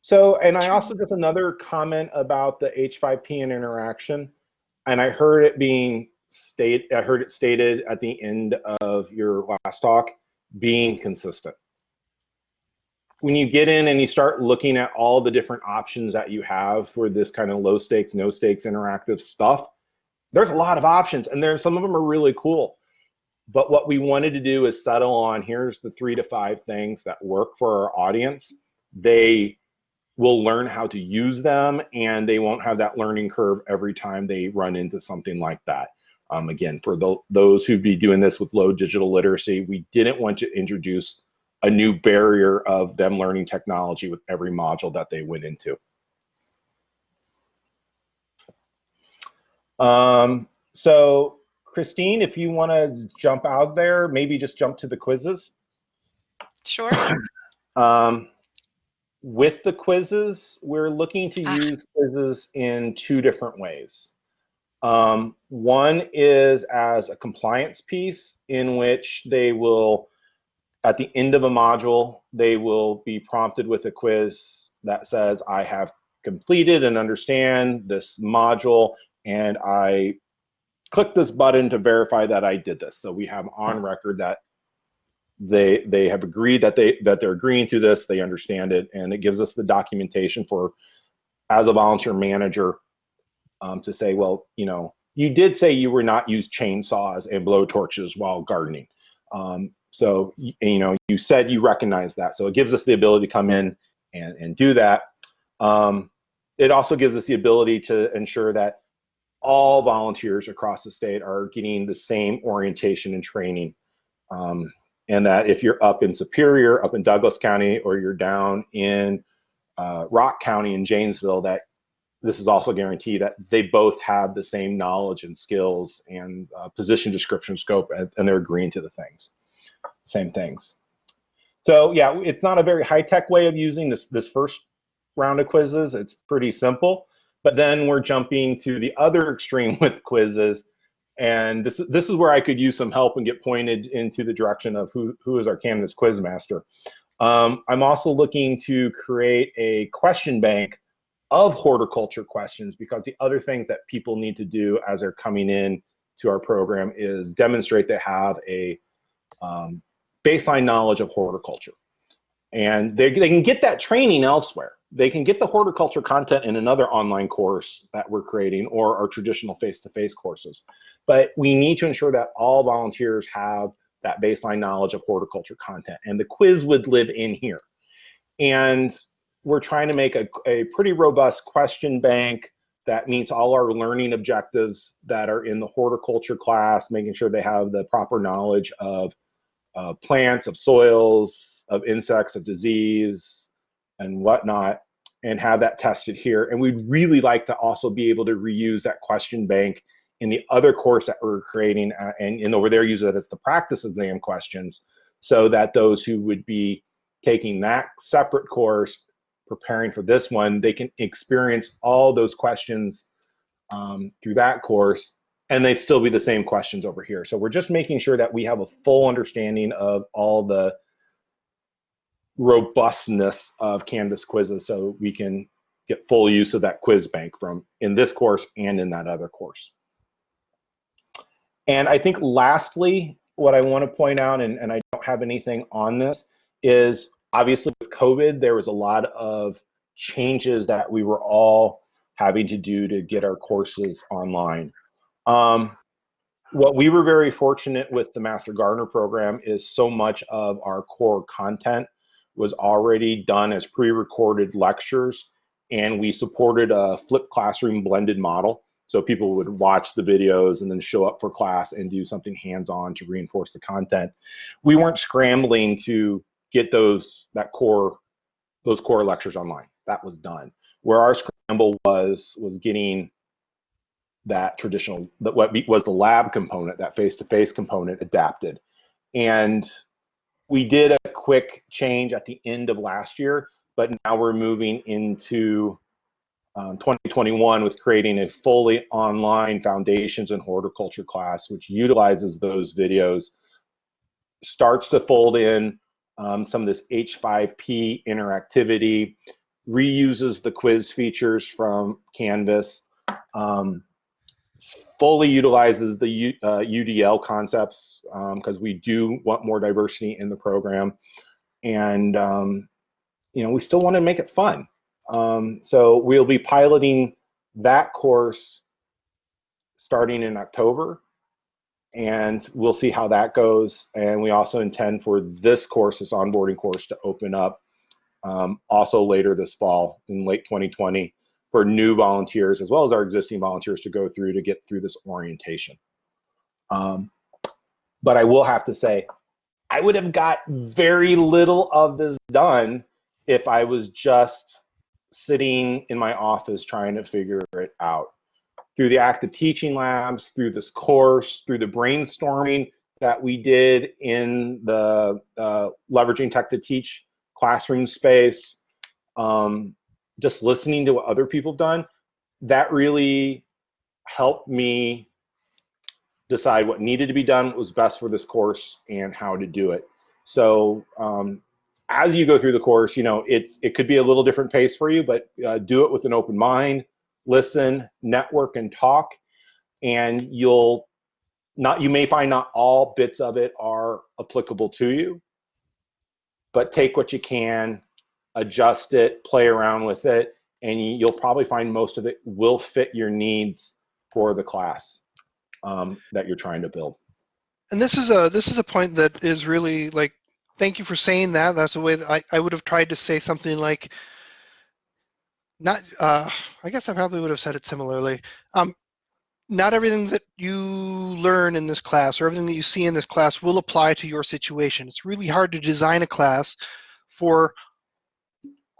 S7: so, and I also just another comment about the H5P and interaction, and I heard it being state, I heard it stated at the end of your last talk, being consistent. When you get in and you start looking at all the different options that you have for this kind of low stakes, no stakes interactive stuff, there's a lot of options, and there some of them are really cool but what we wanted to do is settle on here's the three to five things that work for our audience. They will learn how to use them and they won't have that learning curve every time they run into something like that. Um, again, for the, those who'd be doing this with low digital literacy, we didn't want to introduce a new barrier of them learning technology with every module that they went into. Um, so Christine, if you want to jump out there, maybe just jump to the quizzes.
S9: Sure. (coughs)
S7: Um, with the quizzes, we're looking to
S9: Ah.
S7: use quizzes in two different ways. Um, one is as a compliance piece in which they will, at the end of a module, they will be prompted with a quiz that says, I have completed and understand this module and I click this button to verify that I did this. So we have on record that they they have agreed that they that they're agreeing to this, they understand it, and it gives us the documentation for as a volunteer manager um, to say, well, you know, you did say you were not use chainsaws and blow torches while gardening. Um, so you know, you said you recognize that. So it gives us the ability to come in and and do that. Um, it also gives us the ability to ensure that all volunteers across the state are getting the same orientation and training. Um, and that if you're up in Superior, up in Douglas County, or you're down in uh, Rock County in Janesville, that this is also guaranteed that they both have the same knowledge and skills and uh, position description scope, and, and they're agreeing to the things, same things. So yeah, it's not a very high-tech way of using this this first round of quizzes. It's pretty simple. But then we're jumping to the other extreme (laughs) with quizzes. And this, this is where I could use some help and get pointed into the direction of who, who is our Canvas quiz master. Um, I'm also looking to create a question bank of horticulture questions because the other things that people need to do as they're coming in to our program is demonstrate they have a um, baseline knowledge of horticulture. And they, they can get that training elsewhere they can get the horticulture content in another online course that we're creating or our traditional face-to-face courses. But we need to ensure that all volunteers have that baseline knowledge of horticulture content and the quiz would live in here. And we're trying to make a, a pretty robust question bank that meets all our learning objectives that are in the horticulture class, making sure they have the proper knowledge of uh, plants, of soils, of insects, of disease, and whatnot and have that tested here. And we'd really like to also be able to reuse that question bank in the other course that we're creating uh, and, and over there use it as the practice exam questions so that those who would be taking that separate course preparing for this one they can experience all those questions um, through that course and they'd still be the same questions over here so we're just making sure that we have a full understanding of all the robustness of Canvas quizzes so we can get full use of that quiz bank from in this course and in that other course. And I think lastly, what I want to point out, and, and I don't have anything on this, is obviously with COVID, there was a lot of changes that we were all having to do to get our courses online. Um, what we were very fortunate with the Master Gardener program is so much of our core content was already done as pre-recorded lectures and we supported a flipped classroom blended model. So people would watch the videos and then show up for class and do something hands-on to reinforce the content. We weren't scrambling to get those that core those core lectures online. That was done. Where our scramble was was getting that traditional that what was the lab component, that face-to-face -face component adapted. And we did a quick change at the end of last year, but now we're moving into um, 2021 with creating a fully online foundations and horticulture class, which utilizes those videos, starts to fold in um, some of this H5P interactivity, reuses the quiz features from Canvas, um, fully utilizes the U, uh, UDL concepts because um, we do want more diversity in the program. And, um, you know, we still want to make it fun. Um, so we'll be piloting that course starting in October and we'll see how that goes. And we also intend for this course, this onboarding course to open up um, also later this fall in late 2020 for new volunteers as well as our existing volunteers to go through to get through this orientation. Um, but I will have to say, I would have got very little of this done if I was just sitting in my office trying to figure it out. Through the active teaching labs, through this course, through the brainstorming that we did in the uh, leveraging tech to teach classroom space, um, just listening to what other people have done, that really helped me decide what needed to be done, what was best for this course, and how to do it. So um, as you go through the course, you know, it's it could be a little different pace for you, but uh, do it with an open mind, listen, network, and talk, and you'll not you may find not all bits of it are applicable to you, but take what you can, adjust it, play around with it, and you'll probably find most of it will fit your needs for the class um, that you're trying to build.
S1: And this is a this is a point that is really like thank you for saying that. That's the way that I, I would have tried to say something like, not, uh, I guess I probably would have said it similarly. Um, not everything that you learn in this class or everything that you see in this class will apply to your situation. It's really hard to design a class for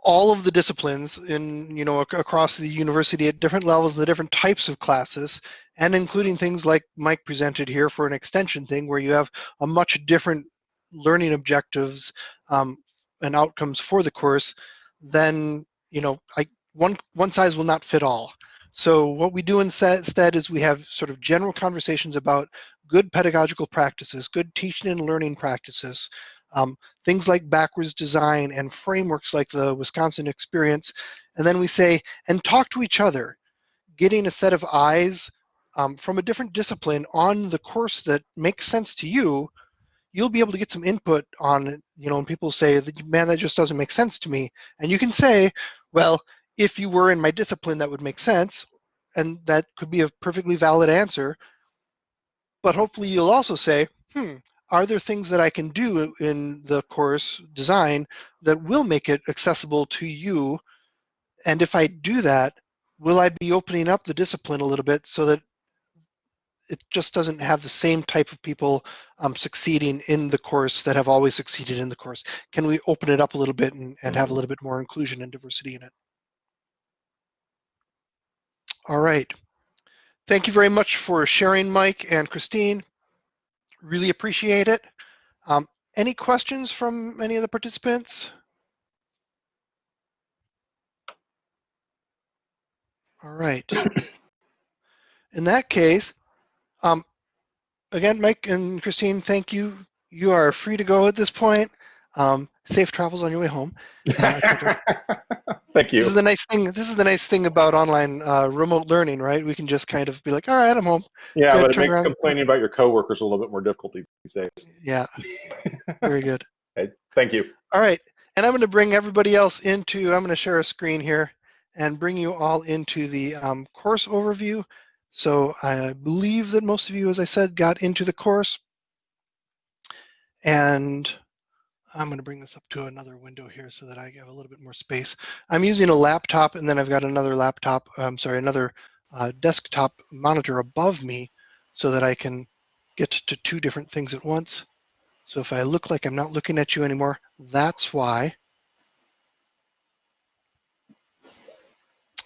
S1: all of the disciplines in you know across the university at different levels the different types of classes and including things like mike presented here for an extension thing where you have a much different learning objectives um, and outcomes for the course, then you know, I, one one size will not fit all. So what we do instead is we have sort of general conversations about good pedagogical practices, good teaching and learning practices, um, things like backwards design and frameworks like the Wisconsin experience. And then we say, and talk to each other, getting a set of eyes um, from a different discipline on the course that makes sense to you you'll be able to get some input on, you know, when people say, man, that just doesn't make sense to me. And you can say, well, if you were in my discipline, that would make sense. And that could be a perfectly valid answer. But hopefully you'll also say, hmm, are there things that I can do in the course design that will make it accessible to you? And if I do that, will I be opening up the discipline a little bit so that it just doesn't have the same type of people um, succeeding in the course that have always succeeded in the course. Can we open it up a little bit and, and have a mm-hmm. little bit more inclusion and diversity in it? All right. Thank you very much for sharing, Mike and Christine. Really appreciate it. Um, any questions from any of the participants? All right. In that case, um, again, Mike and Christine, thank you. You are free to go at this point. Um, safe travels on your way home. Uh, (laughs)
S7: Thank
S1: This is the nice thing. This is the nice thing about online uh, remote learning, right? We can just kind of be like, all right, I'm home.
S7: Yeah, but it makes
S1: around.
S7: complaining about your coworkers a little bit more difficult these days.
S1: Yeah, very good. (laughs)
S7: Okay, Thank you.
S1: All right, and I'm going to bring everybody else into. I'm going to share a screen here and bring you all into the um, course overview. So I believe that most of you, as I said, got into the course. And I'm going to bring this up to another window here so that I have a little bit more space. I'm using a laptop and then I've got another laptop, I'm sorry, another uh, desktop monitor above me so that I can get to two different things at once. So if I look like I'm not looking at you anymore, that's why.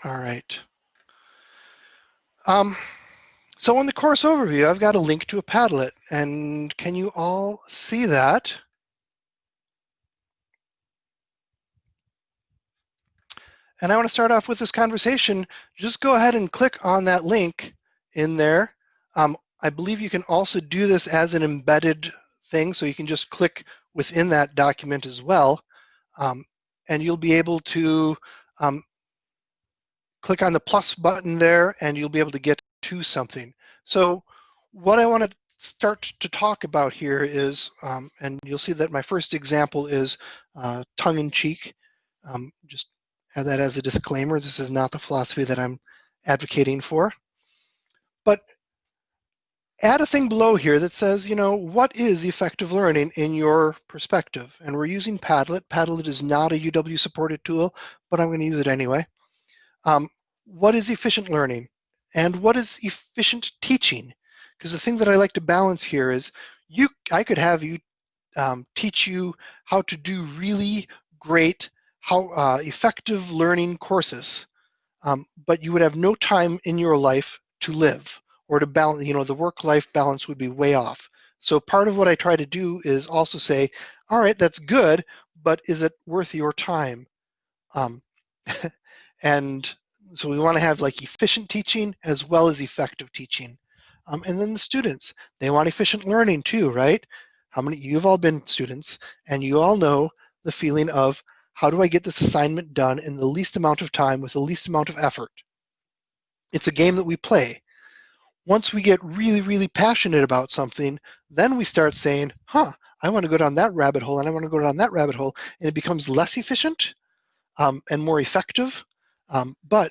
S1: All right. Um, so in the course overview, I've got a link to a Padlet, and can you all see that? And I want to start off with this conversation. Just go ahead and click on that link in there. Um, I believe you can also do this as an embedded thing, so you can just click within that document as well. Um, and you'll be able to um, click on the plus button there and you'll be able to get to something. So what I want to start to talk about here is, um, and you'll see that my first example is uh, tongue-in-cheek. Um, just add that as a disclaimer. This is not the philosophy that I'm advocating for. But add a thing below here that says, you know, what is effective learning in your perspective? And we're using Padlet. Padlet is not a UW supported tool, but I'm going to use it anyway. Um, what is efficient learning? And what is efficient teaching? Because the thing that I like to balance here is you, I could have you um, teach you how to do really great, how uh, effective learning courses, um, but you would have no time in your life to live or to balance, you know, the work-life balance would be way off. So part of what I try to do is also say, all right, that's good, but is it worth your time? Um, (laughs) and so we want to have like efficient teaching as well as effective teaching. Um, and then the students, they want efficient learning too, right? How many, you've all been students and you all know the feeling of how do I get this assignment done in the least amount of time with the least amount of effort? It's a game that we play. Once we get really, really passionate about something, then we start saying, huh, I want to go down that rabbit hole and I want to go down that rabbit hole. And it becomes less efficient um, and more effective. Um, but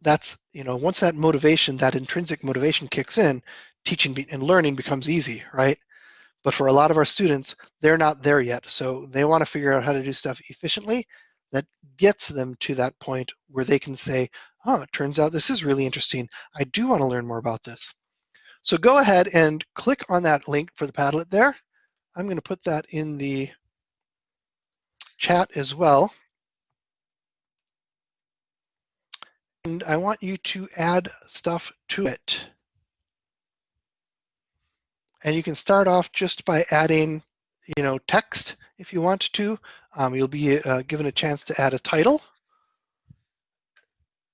S1: that's, you know, once that motivation, that intrinsic motivation kicks in, teaching and learning becomes easy, right? But for a lot of our students, they're not there yet. So they want to figure out how to do stuff efficiently that gets them to that point where they can say, oh, it turns out this is really interesting. I do want to learn more about this. So go ahead and click on that link for the Padlet there. I'm going to put that in the chat as well. And I want you to add stuff to it. And you can start off just by adding, you know, text if you want to. Um, you'll be uh, given a chance to add a title.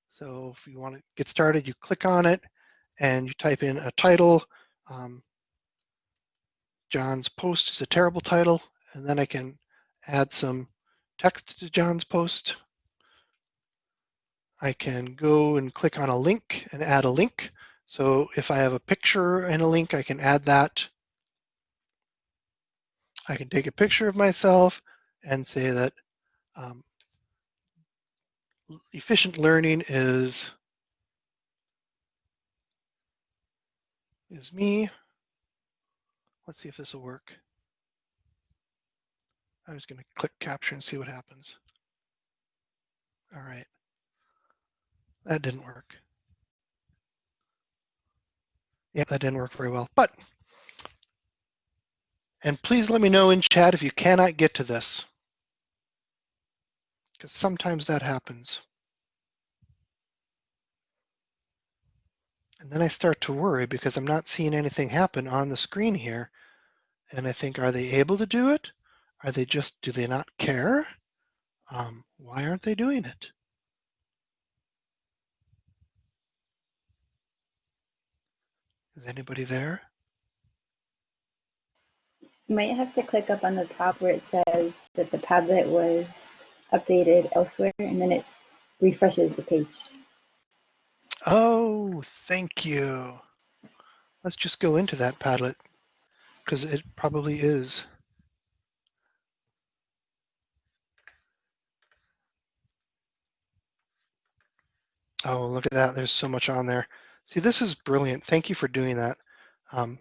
S1: So if you want to get started, you click on it and you type in a title. Um, John's post is a terrible title. And then I can add some text to John's post. I can go and click on a link and add a link. So if I have a picture and a link, I can add that. I can take a picture of myself and say that um, efficient learning is is me. Let's see if this will work. I'm just going to click capture and see what happens. All right. That didn't work. Yeah, that didn't work very well. But, and please let me know in chat if you cannot get to this. Because sometimes that happens. And then I start to worry because I'm not seeing anything happen on the screen here. And I think, are they able to do it? Are they just, do they not care? Um, why aren't they doing it? Is anybody there?
S10: You might have to click up on the top where it says that the Padlet was updated elsewhere, and then it refreshes the page.
S1: Oh, thank you. Let's just go into that Padlet because it probably is. Oh, look at that. There's so much on there. See, this is brilliant. Thank you for doing that. Um,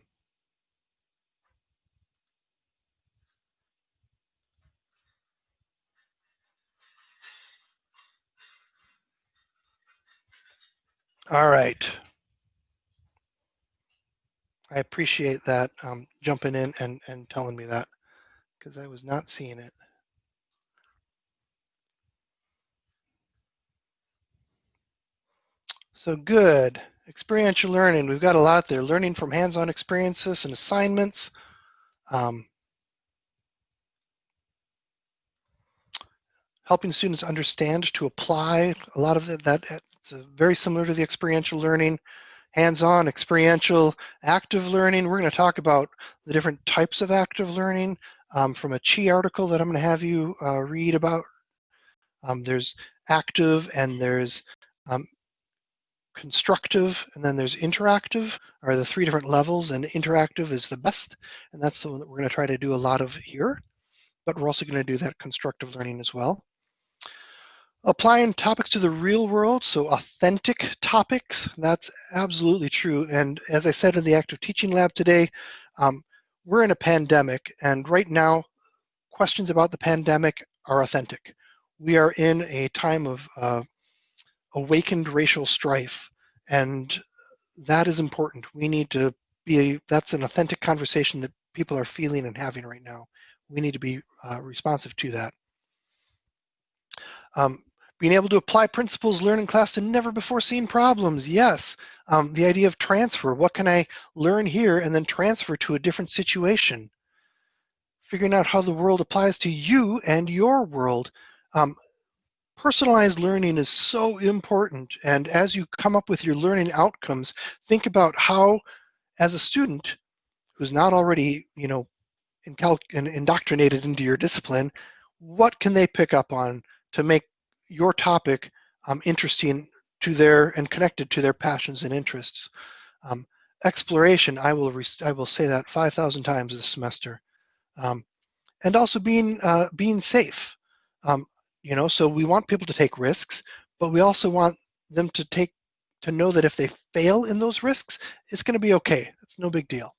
S1: all right. I appreciate that um, jumping in and, and telling me that because I was not seeing it. So good. Experiential learning. We've got a lot there. Learning from hands-on experiences and assignments. Um, helping students understand to apply. A lot of that it's very similar to the experiential learning. Hands-on, experiential, active learning. We're going to talk about the different types of active learning um, from a CHI article that I'm going to have you uh, read about. Um, there's active and there's um, constructive, and then there's interactive, are the three different levels, and interactive is the best, and that's the one that we're going to try to do a lot of here, but we're also going to do that constructive learning as well. Applying topics to the real world, so authentic topics, that's absolutely true, and as I said in the active teaching lab today, um, we're in a pandemic, and right now, questions about the pandemic are authentic. We are in a time of uh, awakened racial strife. And that is important. We need to be, that's an authentic conversation that people are feeling and having right now. We need to be uh, responsive to that. Um, being able to apply principles learned in class to never before seen problems, yes. Um, the idea of transfer, what can I learn here and then transfer to a different situation? Figuring out how the world applies to you and your world. Um, personalized learning is so important. And as you come up with your learning outcomes, think about how, as a student who's not already, you know, indoctrinated into your discipline, what can they pick up on to make your topic um, interesting to their and connected to their passions and interests? Um, exploration, I will I will say that 5,000 times this semester, um, and also being uh, being safe. Um, you know so we want people to take risks but we also want them to take to know that if they fail in those risks it's going to be okay. It's no big deal.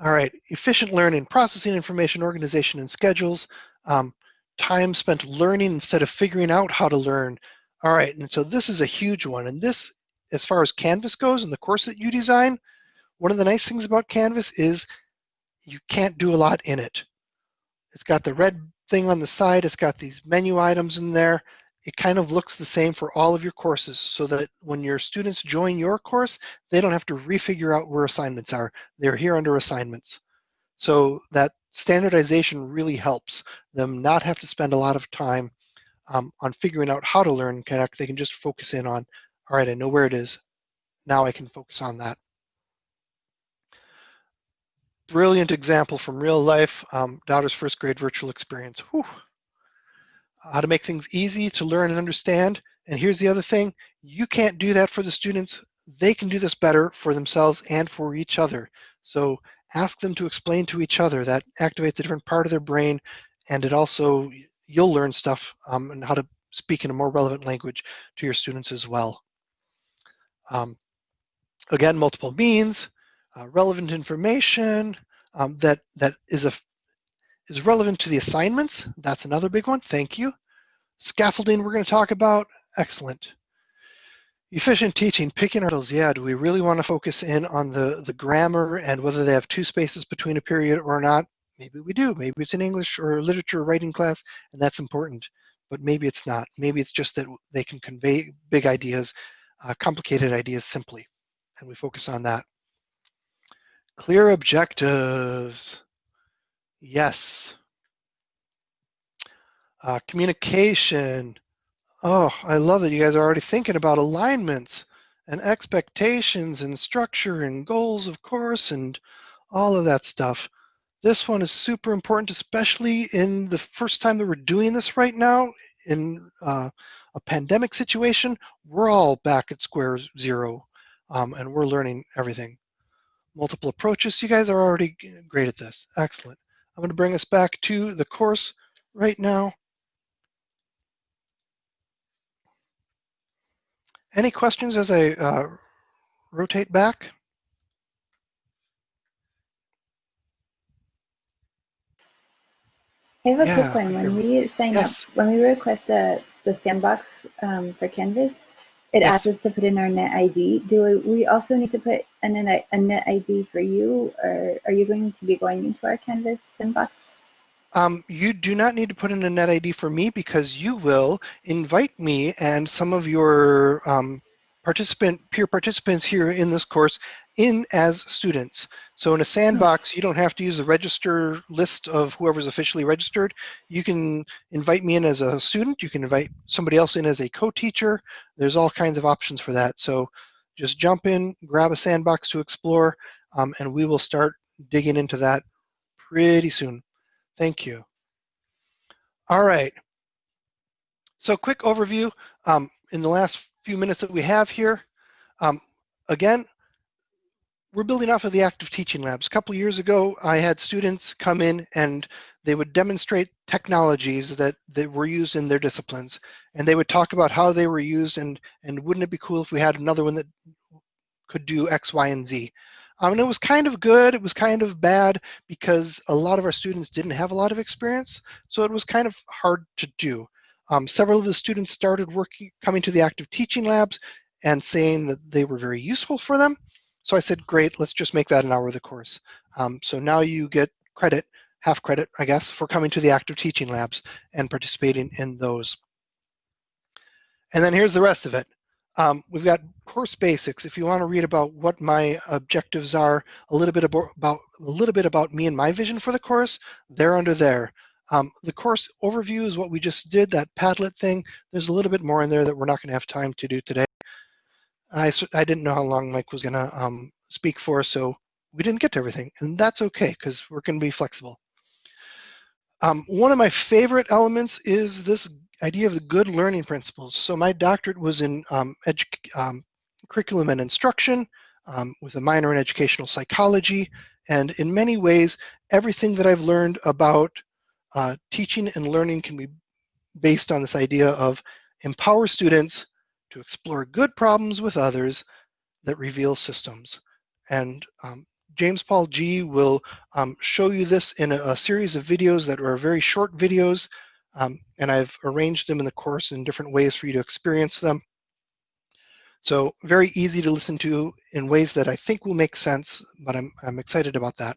S1: All right efficient learning processing information organization and schedules um, time spent learning instead of figuring out how to learn. All right and so this is a huge one and this as far as canvas goes and the course that you design one of the nice things about canvas is you can't do a lot in it. It's got the red thing on the side. It's got these menu items in there. It kind of looks the same for all of your courses so that when your students join your course, they don't have to refigure out where assignments are. They're here under assignments. So that standardization really helps them not have to spend a lot of time um, on figuring out how to learn Connect. They can just focus in on, all right, I know where it is. Now I can focus on that brilliant example from real life, um, daughter's first grade virtual experience. Whew. How to make things easy to learn and understand. And here's the other thing, you can't do that for the students. They can do this better for themselves and for each other. So ask them to explain to each other. That activates a different part of their brain and it also, you'll learn stuff um, and how to speak in a more relevant language to your students as well. Um, again, multiple means, uh, relevant information um, that that is a is relevant to the assignments. That's another big one. Thank you. Scaffolding we're going to talk about. Excellent. Efficient teaching, picking articles. Yeah, do we really want to focus in on the, the grammar and whether they have two spaces between a period or not? Maybe we do. Maybe it's an English or literature writing class, and that's important. But maybe it's not. Maybe it's just that they can convey big ideas, uh, complicated ideas simply, and we focus on that. Clear objectives. Yes. Uh, communication. Oh, I love it. You guys are already thinking about alignments and expectations and structure and goals, of course, and all of that stuff. This one is super important, especially in the first time that we're doing this right now in uh, a pandemic situation. We're all back at square zero um, and we're learning everything. Multiple approaches, you guys are already great at this. Excellent. I'm going to bring us back to the course right now. Any questions as I uh, rotate back?
S10: I have a
S1: Yeah,
S10: quick one. When we sign
S1: Yes.
S10: up, when we request the, the sandbox um, for Canvas, it
S1: Yes.
S10: asks us to put in our net ID. Do we also need to put in a, net ID for you, or are you going to be going into our Canvas sandbox?
S1: Um, you do not need to put in a net ID for me because you will invite me and some of your um, participant peer participants here in this course in as students. So in a sandbox, you don't have to use the register list of whoever's officially registered. You can invite me in as a student. You can invite somebody else in as a co-teacher. There's all kinds of options for that. So just jump in, grab a sandbox to explore, um, and we will start digging into that pretty soon. Thank you. All right. So quick overview um, in the last few minutes that we have here. Um, again, we're building off of the active teaching labs. A couple years ago, I had students come in and they would demonstrate technologies that, that were used in their disciplines. And they would talk about how they were used and, and wouldn't it be cool if we had another one that could do X, Y, and Z. Um, and it was kind of good, it was kind of bad because a lot of our students didn't have a lot of experience, so it was kind of hard to do. Um, several of the students started working, coming to the active teaching labs and saying that they were very useful for them. So I said, great, let's just make that an hour of the course. Um, so now you get credit, half credit, I guess, for coming to the active teaching labs and participating in those. And then here's the rest of it. Um, we've got course basics. If you want to read about what my objectives are, a little bit about, about a little bit about me and my vision for the course, they're under there. Um, the course overview is what we just did, that Padlet thing. There's a little bit more in there that we're not going to have time to do today. I, I didn't know how long Mike was going to um, speak for, so we didn't get to everything, and that's okay because we're going to be flexible. Um, one of my favorite elements is this idea of the good learning principles. So my doctorate was in um, um, curriculum and instruction um, with a minor in educational psychology. And in many ways, everything that I've learned about uh, teaching and learning can be based on this idea of empower students to explore good problems with others that reveal systems. And um, James Paul Gee will um, show you this in a, a, series of videos that are very short videos, um, and I've arranged them in the course in different ways for you to experience them. So very easy to listen to in ways that I think will make sense, but I'm, I'm excited about that.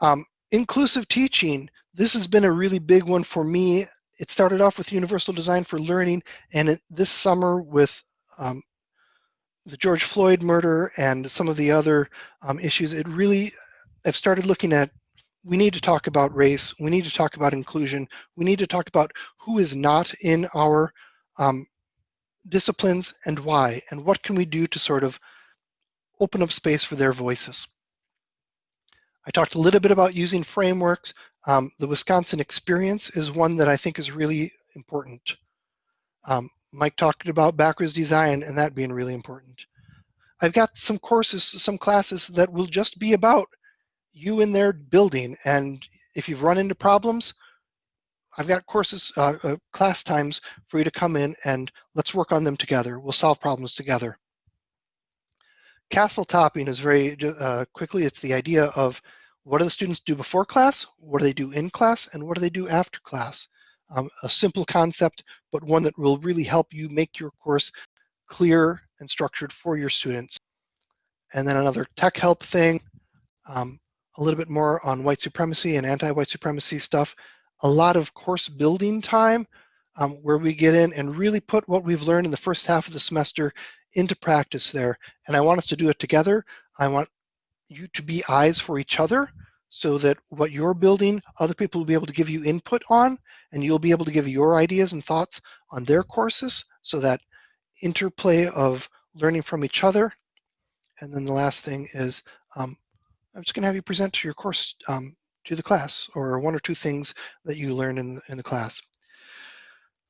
S1: Um, inclusive teaching, this has been a really big one for me. It started off with Universal Design for Learning, and it, this summer with um, the George Floyd murder and some of the other um, issues, it really, I've started looking at, we need to talk about race, we need to talk about inclusion, we need to talk about who is not in our um, disciplines and why, and what can we do to sort of open up space for their voices. I talked a little bit about using frameworks. Um, the Wisconsin experience is one that I think is really important. Um, Mike talked about backwards design and that being really important. I've got some courses, some classes that will just be about you in their building. And if you've run into problems, I've got courses, uh, uh, class times for you to come in and let's work on them together. We'll solve problems together. Castle topping is very uh, quickly, it's the idea of what do the students do before class, what do they do in class, and what do they do after class? Um, a simple concept, but one that will really help you make your course clear and structured for your students. And then another tech help thing, um, a little bit more on white supremacy and anti-white supremacy stuff. A lot of course building time um, where we get in and really put what we've learned in the first half of the semester into practice there. And I want us to do it together. I want you to be eyes for each other so that what you're building, other people will be able to give you input on, and you'll be able to give your ideas and thoughts on their courses so that interplay of learning from each other. And then the last thing is um, I'm just going to have you present your course um, to the class or one or two things that you learned in, in the class.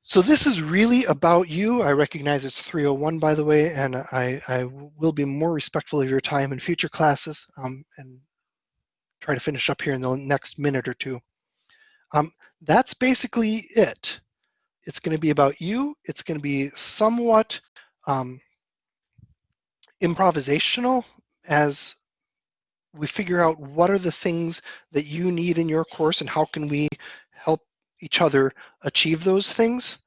S1: So this is really about you. I recognize it's 301, by the way, and I, I will be more respectful of your time in future classes um, and try to finish up here in the next minute or two. Um, that's basically it. It's going to be about you. It's going to be somewhat um, improvisational as we figure out what are the things that you need in your course and how can we each other achieve those things.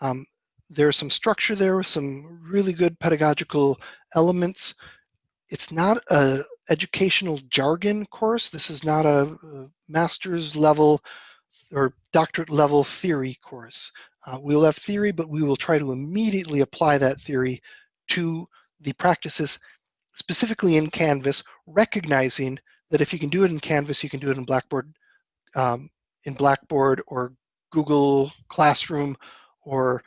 S1: Um, there's some structure there with some really good pedagogical elements. It's not a educational jargon course. This is not a, a master's level or doctorate level theory course. Uh, we'll have theory, but we will try to immediately apply that theory to the practices specifically in Canvas, recognizing that if you can do it in Canvas, you can do it in Blackboard, um, in Blackboard or Google Classroom or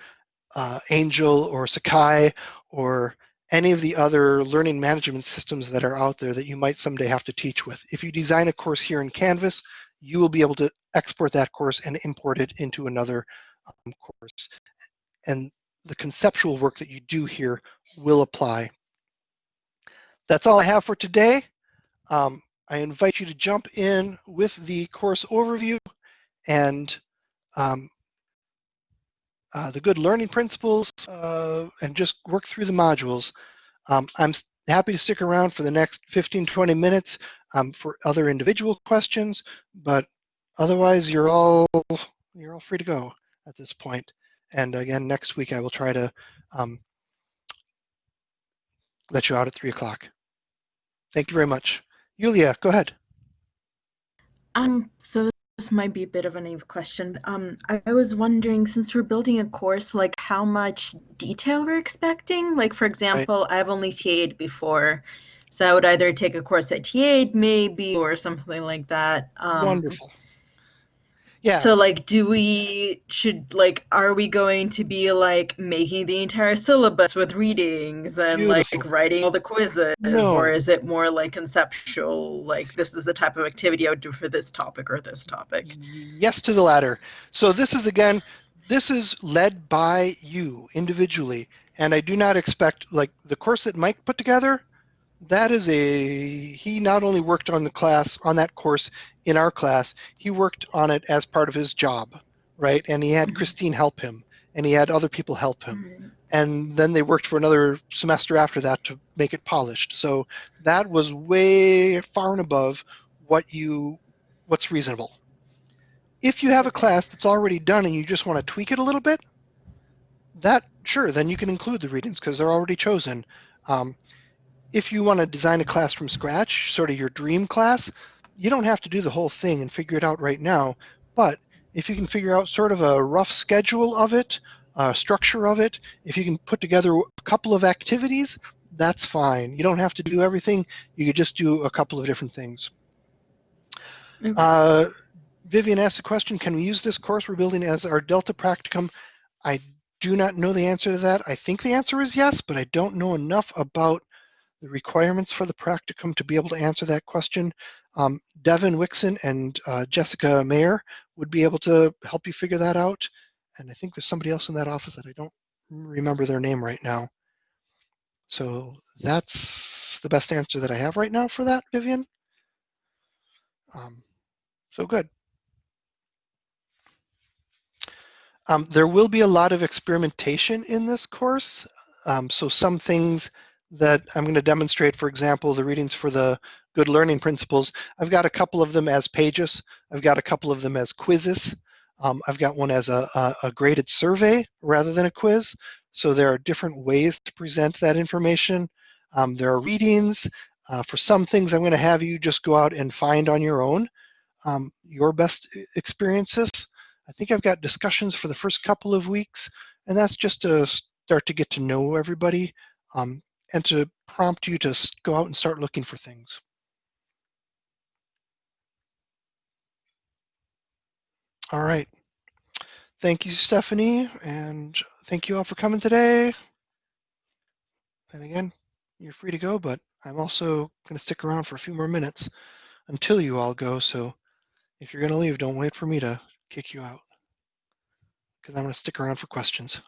S1: uh, Angel or Sakai or any of the other learning management systems that are out there that you might someday have to teach with. If you design a course here in Canvas, you will be able to export that course and import it into another um, course. And the conceptual work that you do here will apply. That's all I have for today. Um, I invite you to jump in with the course overview and um, uh, the good learning principles uh, and just work through the modules. Um, I'm happy to stick around for the next 15, 20 minutes um, for other individual questions, but otherwise you're all, you're all free to go at this point. And again, next week I will try to um, let you out at three o'clock. Thank you very much. Yulia, go ahead.
S11: Um, so this might be a bit of a naive question. Um, I, I was wondering, since we're building a course, like how much detail we're expecting? Like, for example, right. I've only TA'd before, so I would either take a course at TA'd maybe or something like that.
S1: Um, Wonderful. Yeah.
S11: So like do we should like are we going to be like making the entire syllabus with readings and Beautiful. like writing all the quizzes
S1: no.
S11: or is it more like conceptual like this is the type of activity I would do for this topic or this topic?
S1: Yes to the latter. So this is again this is led by you individually and I do not expect like the course that Mike put together that is a he not only worked on the class on that course in our class he worked on it as part of his job right? And he had mm-hmm. christine help him and he had other people help him. Mm-hmm. and then they worked for another semester after that to make it polished. So that was way far and above what you what's reasonable. If you have a class that's already done and you just want to tweak it a little bit that sure then you can include the readings because they're already chosen. Um, if you want to design a class from scratch, sort of your dream class, you don't have to do the whole thing and figure it out right now. But if you can figure out sort of a rough schedule of it, uh, structure of it, if you can put together a couple of activities, that's fine. You don't have to do everything. You could just do a couple of different things. Okay. Uh, Vivian asked a question, can we use this course we're building as our Delta practicum? I do not know the answer to that. I think the answer is yes, but I don't know enough about the requirements for the practicum to be able to answer that question. Um, Devin Wixon and uh, Jessica Mayer would be able to help you figure that out. And I think there's somebody else in that office that I don't remember their name right now. So that's the best answer that I have right now for that, Vivian. Um, so good. Um, there will be a lot of experimentation in this course. Um, so some things that I'm going to demonstrate, for example, the readings for the good learning principles. I've got a couple of them as pages. I've got a couple of them as quizzes. Um, I've got one as a, a, a, graded survey rather than a quiz. So there are different ways to present that information. Um, there are readings. Uh, for some things, I'm going to have you just go out and find on your own um, your best experiences. I think I've got discussions for the first couple of weeks, and that's just to start to get to know everybody. Um, and to prompt you to go out and start looking for things. All right. Thank you, Stephanie, and thank you all for coming today. And again, you're free to go, but I'm also going to stick around for a few more minutes until you all go. So if you're going to leave, don't wait for me to kick you out because I'm going to stick around for questions.